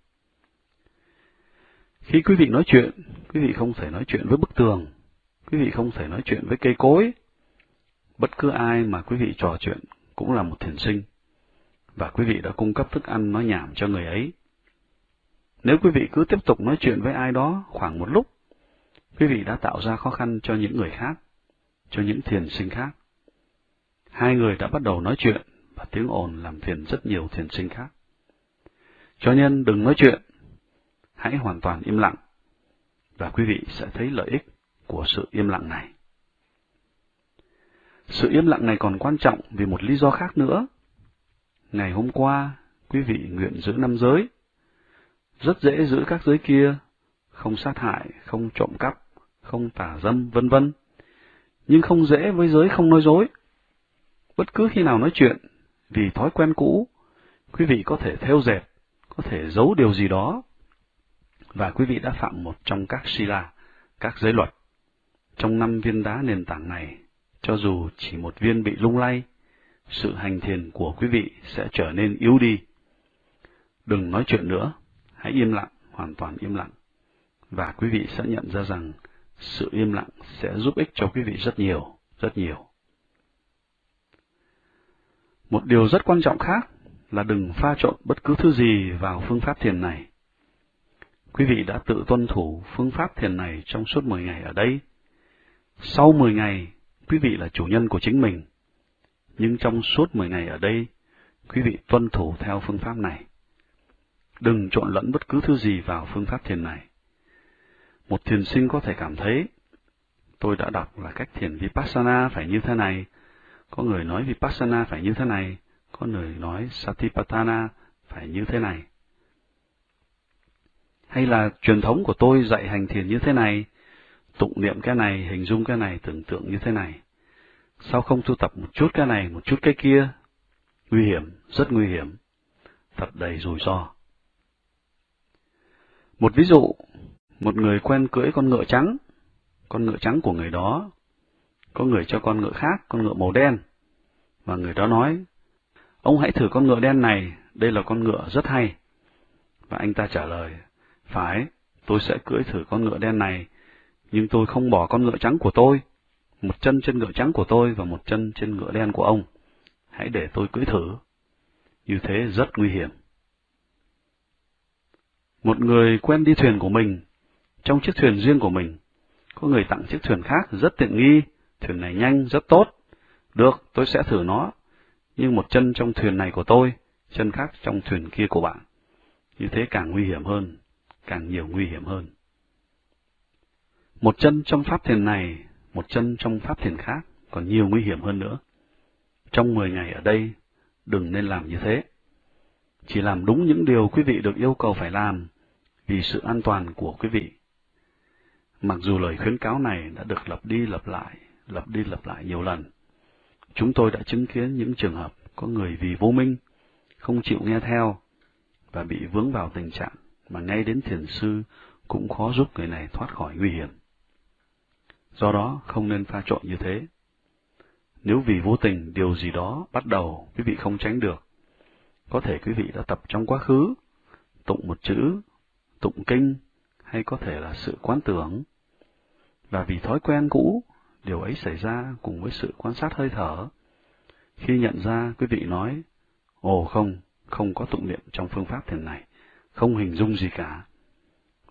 Khi quý vị nói chuyện, quý vị không thể nói chuyện với bức tường, quý vị không thể nói chuyện với cây cối. Bất cứ ai mà quý vị trò chuyện cũng là một thiền sinh, và quý vị đã cung cấp thức ăn nói nhảm cho người ấy. Nếu quý vị cứ tiếp tục nói chuyện với ai đó khoảng một lúc, quý vị đã tạo ra khó khăn cho những người khác, cho những thiền sinh khác. Hai người đã bắt đầu nói chuyện, và tiếng ồn làm phiền rất nhiều thiền sinh khác. Cho nên đừng nói chuyện, hãy hoàn toàn im lặng, và quý vị sẽ thấy lợi ích của sự im lặng này. Sự im lặng này còn quan trọng vì một lý do khác nữa. Ngày hôm qua, quý vị nguyện giữ năm giới. Rất dễ giữ các giới kia, không sát hại, không trộm cắp, không tả dâm, vân vân. Nhưng không dễ với giới không nói dối. Bất cứ khi nào nói chuyện, vì thói quen cũ, quý vị có thể theo dệt, có thể giấu điều gì đó và quý vị đã phạm một trong các sila, các giới luật. Trong năm viên đá nền tảng này, cho dù chỉ một viên bị lung lay, sự hành thiền của quý vị sẽ trở nên yếu đi. Đừng nói chuyện nữa, hãy im lặng, hoàn toàn im lặng. Và quý vị sẽ nhận ra rằng sự im lặng sẽ giúp ích cho quý vị rất nhiều, rất nhiều. Một điều rất quan trọng khác là đừng pha trộn bất cứ thứ gì vào phương pháp thiền này quý vị đã tự tuân thủ phương pháp thiền này trong suốt 10 ngày ở đây. Sau 10 ngày, quý vị là chủ nhân của chính mình. Nhưng trong suốt 10 ngày ở đây, quý vị tuân thủ theo phương pháp này. Đừng trộn lẫn bất cứ thứ gì vào phương pháp thiền này. Một thiền sinh có thể cảm thấy, tôi đã đọc là cách thiền Vipassana phải như thế này, có người nói Vipassana phải như thế này, có người nói Satipatthana phải như thế này. Hay là truyền thống của tôi dạy hành thiền như thế này, tụng niệm cái này, hình dung cái này, tưởng tượng như thế này. Sao không tu tập một chút cái này, một chút cái kia? Nguy hiểm, rất nguy hiểm, thật đầy rủi ro. Một ví dụ, một người quen cưỡi con ngựa trắng, con ngựa trắng của người đó, có người cho con ngựa khác, con ngựa màu đen, và người đó nói, ông hãy thử con ngựa đen này, đây là con ngựa rất hay. Và anh ta trả lời, phải, tôi sẽ cưỡi thử con ngựa đen này, nhưng tôi không bỏ con ngựa trắng của tôi, một chân trên ngựa trắng của tôi và một chân trên ngựa đen của ông. Hãy để tôi cưỡi thử. Như thế rất nguy hiểm. Một người quen đi thuyền của mình, trong chiếc thuyền riêng của mình, có người tặng chiếc thuyền khác rất tiện nghi, thuyền này nhanh, rất tốt. Được, tôi sẽ thử nó, nhưng một chân trong thuyền này của tôi, chân khác trong thuyền kia của bạn. Như thế càng nguy hiểm hơn, càng nhiều nguy hiểm hơn. Một chân trong pháp thiền này, một chân trong pháp thiền khác, còn nhiều nguy hiểm hơn nữa. Trong 10 ngày ở đây, đừng nên làm như thế. Chỉ làm đúng những điều quý vị được yêu cầu phải làm, vì sự an toàn của quý vị. Mặc dù lời khuyến cáo này đã được lặp đi lặp lại, lặp đi lặp lại nhiều lần, chúng tôi đã chứng kiến những trường hợp có người vì vô minh, không chịu nghe theo, và bị vướng vào tình trạng mà ngay đến thiền sư cũng khó giúp người này thoát khỏi nguy hiểm. Do đó, không nên pha trộn như thế. Nếu vì vô tình điều gì đó bắt đầu quý vị không tránh được, có thể quý vị đã tập trong quá khứ, tụng một chữ, tụng kinh, hay có thể là sự quán tưởng. Và vì thói quen cũ, điều ấy xảy ra cùng với sự quan sát hơi thở. Khi nhận ra, quý vị nói, Ồ không, không có tụng niệm trong phương pháp thiền này, không hình dung gì cả.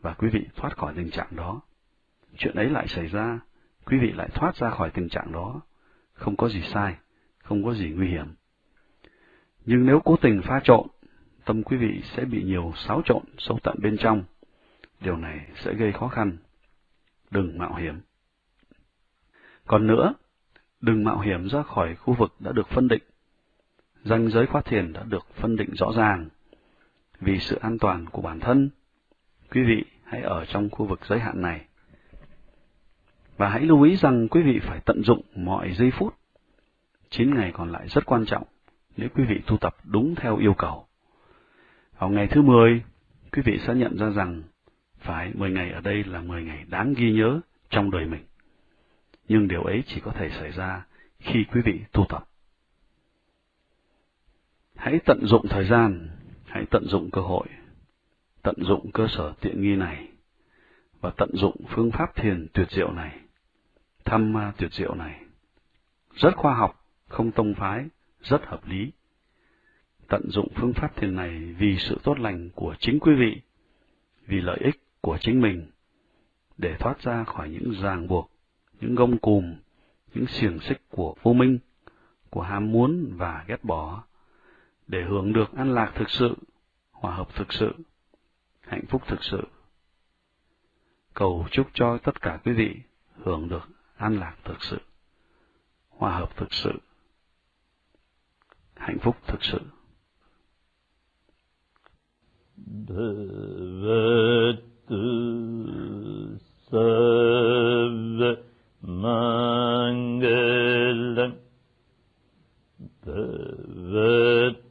Và quý vị thoát khỏi tình trạng đó. Chuyện ấy lại xảy ra, quý vị lại thoát ra khỏi tình trạng đó. Không có gì sai, không có gì nguy hiểm. Nhưng nếu cố tình pha trộn, tâm quý vị sẽ bị nhiều xáo trộn sâu tận bên trong. Điều này sẽ gây khó khăn. Đừng mạo hiểm. Còn nữa, đừng mạo hiểm ra khỏi khu vực đã được phân định. Danh giới khóa thiền đã được phân định rõ ràng. Vì sự an toàn của bản thân, quý vị hãy ở trong khu vực giới hạn này. Và hãy lưu ý rằng quý vị phải tận dụng mọi giây phút. 9 ngày còn lại rất quan trọng nếu quý vị tu tập đúng theo yêu cầu. Vào ngày thứ 10, quý vị sẽ nhận ra rằng phải 10 ngày ở đây là 10 ngày đáng ghi nhớ trong đời mình. Nhưng điều ấy chỉ có thể xảy ra khi quý vị tu tập. Hãy tận dụng thời gian, hãy tận dụng cơ hội, tận dụng cơ sở tiện nghi này, và tận dụng phương pháp thiền tuyệt diệu này, thăm ma tuyệt diệu này. Rất khoa học, không tông phái, rất hợp lý. Tận dụng phương pháp thiền này vì sự tốt lành của chính quý vị, vì lợi ích của chính mình, để thoát ra khỏi những ràng buộc, những gông cùm, những xiềng xích của vô minh, của ham muốn và ghét bỏ, để hưởng được an lạc thực sự, hòa hợp thực sự, hạnh phúc thực sự. Cầu chúc cho tất cả quý vị hưởng được an lạc thực sự, hòa hợp thực sự, hạnh phúc thực sự. Sarva Mangalam Bhagavatu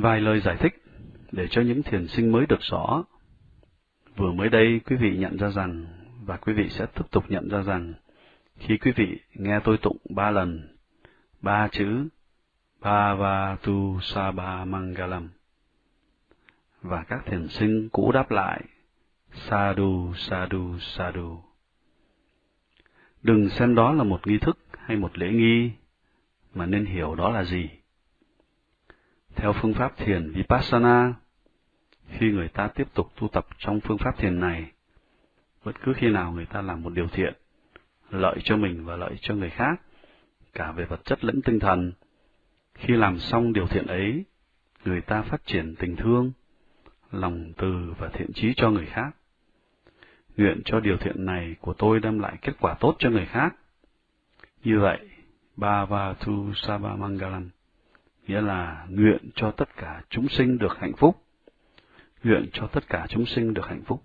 Vài lời giải thích để cho những thiền sinh mới được rõ. Vừa mới đây quý vị nhận ra rằng, và quý vị sẽ tiếp tục nhận ra rằng, khi quý vị nghe tôi tụng ba lần, ba chữ Bhavatu Sabha Mangalam, và các thiền sinh cũ đáp lại, Sadhu, Sadhu, Sadhu. Đừng xem đó là một nghi thức hay một lễ nghi, mà nên hiểu đó là gì. Theo phương pháp thiền Vipassana, khi người ta tiếp tục tu tập trong phương pháp thiền này, bất cứ khi nào người ta làm một điều thiện, lợi cho mình và lợi cho người khác, cả về vật chất lẫn tinh thần, khi làm xong điều thiện ấy, người ta phát triển tình thương, lòng từ và thiện trí cho người khác. Nguyện cho điều thiện này của tôi đem lại kết quả tốt cho người khác. Như vậy, Bhavatu Sabamangalam. Mangalam nghĩa là nguyện cho tất cả chúng sinh được hạnh phúc. Nguyện cho tất cả chúng sinh được hạnh phúc.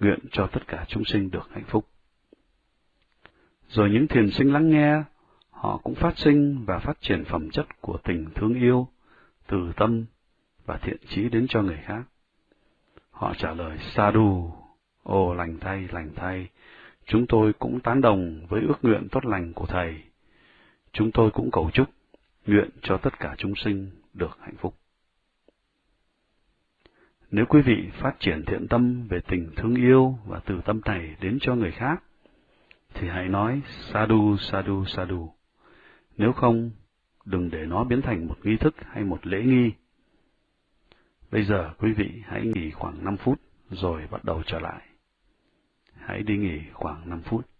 Nguyện cho tất cả chúng sinh được hạnh phúc. Rồi những thiền sinh lắng nghe, họ cũng phát sinh và phát triển phẩm chất của tình thương yêu, từ tâm và thiện trí đến cho người khác. Họ trả lời sa Sadhu, ồ lành thay, lành thay, chúng tôi cũng tán đồng với ước nguyện tốt lành của Thầy. Chúng tôi cũng cầu chúc, nguyện cho tất cả chúng sinh được hạnh phúc. Nếu quý vị phát triển thiện tâm về tình thương yêu và từ tâm này đến cho người khác, thì hãy nói Sadhu, Sadhu, Sadhu. Nếu không, đừng để nó biến thành một nghi thức hay một lễ nghi. Bây giờ quý vị hãy nghỉ khoảng 5 phút rồi bắt đầu trở lại. Hãy đi nghỉ khoảng 5 phút.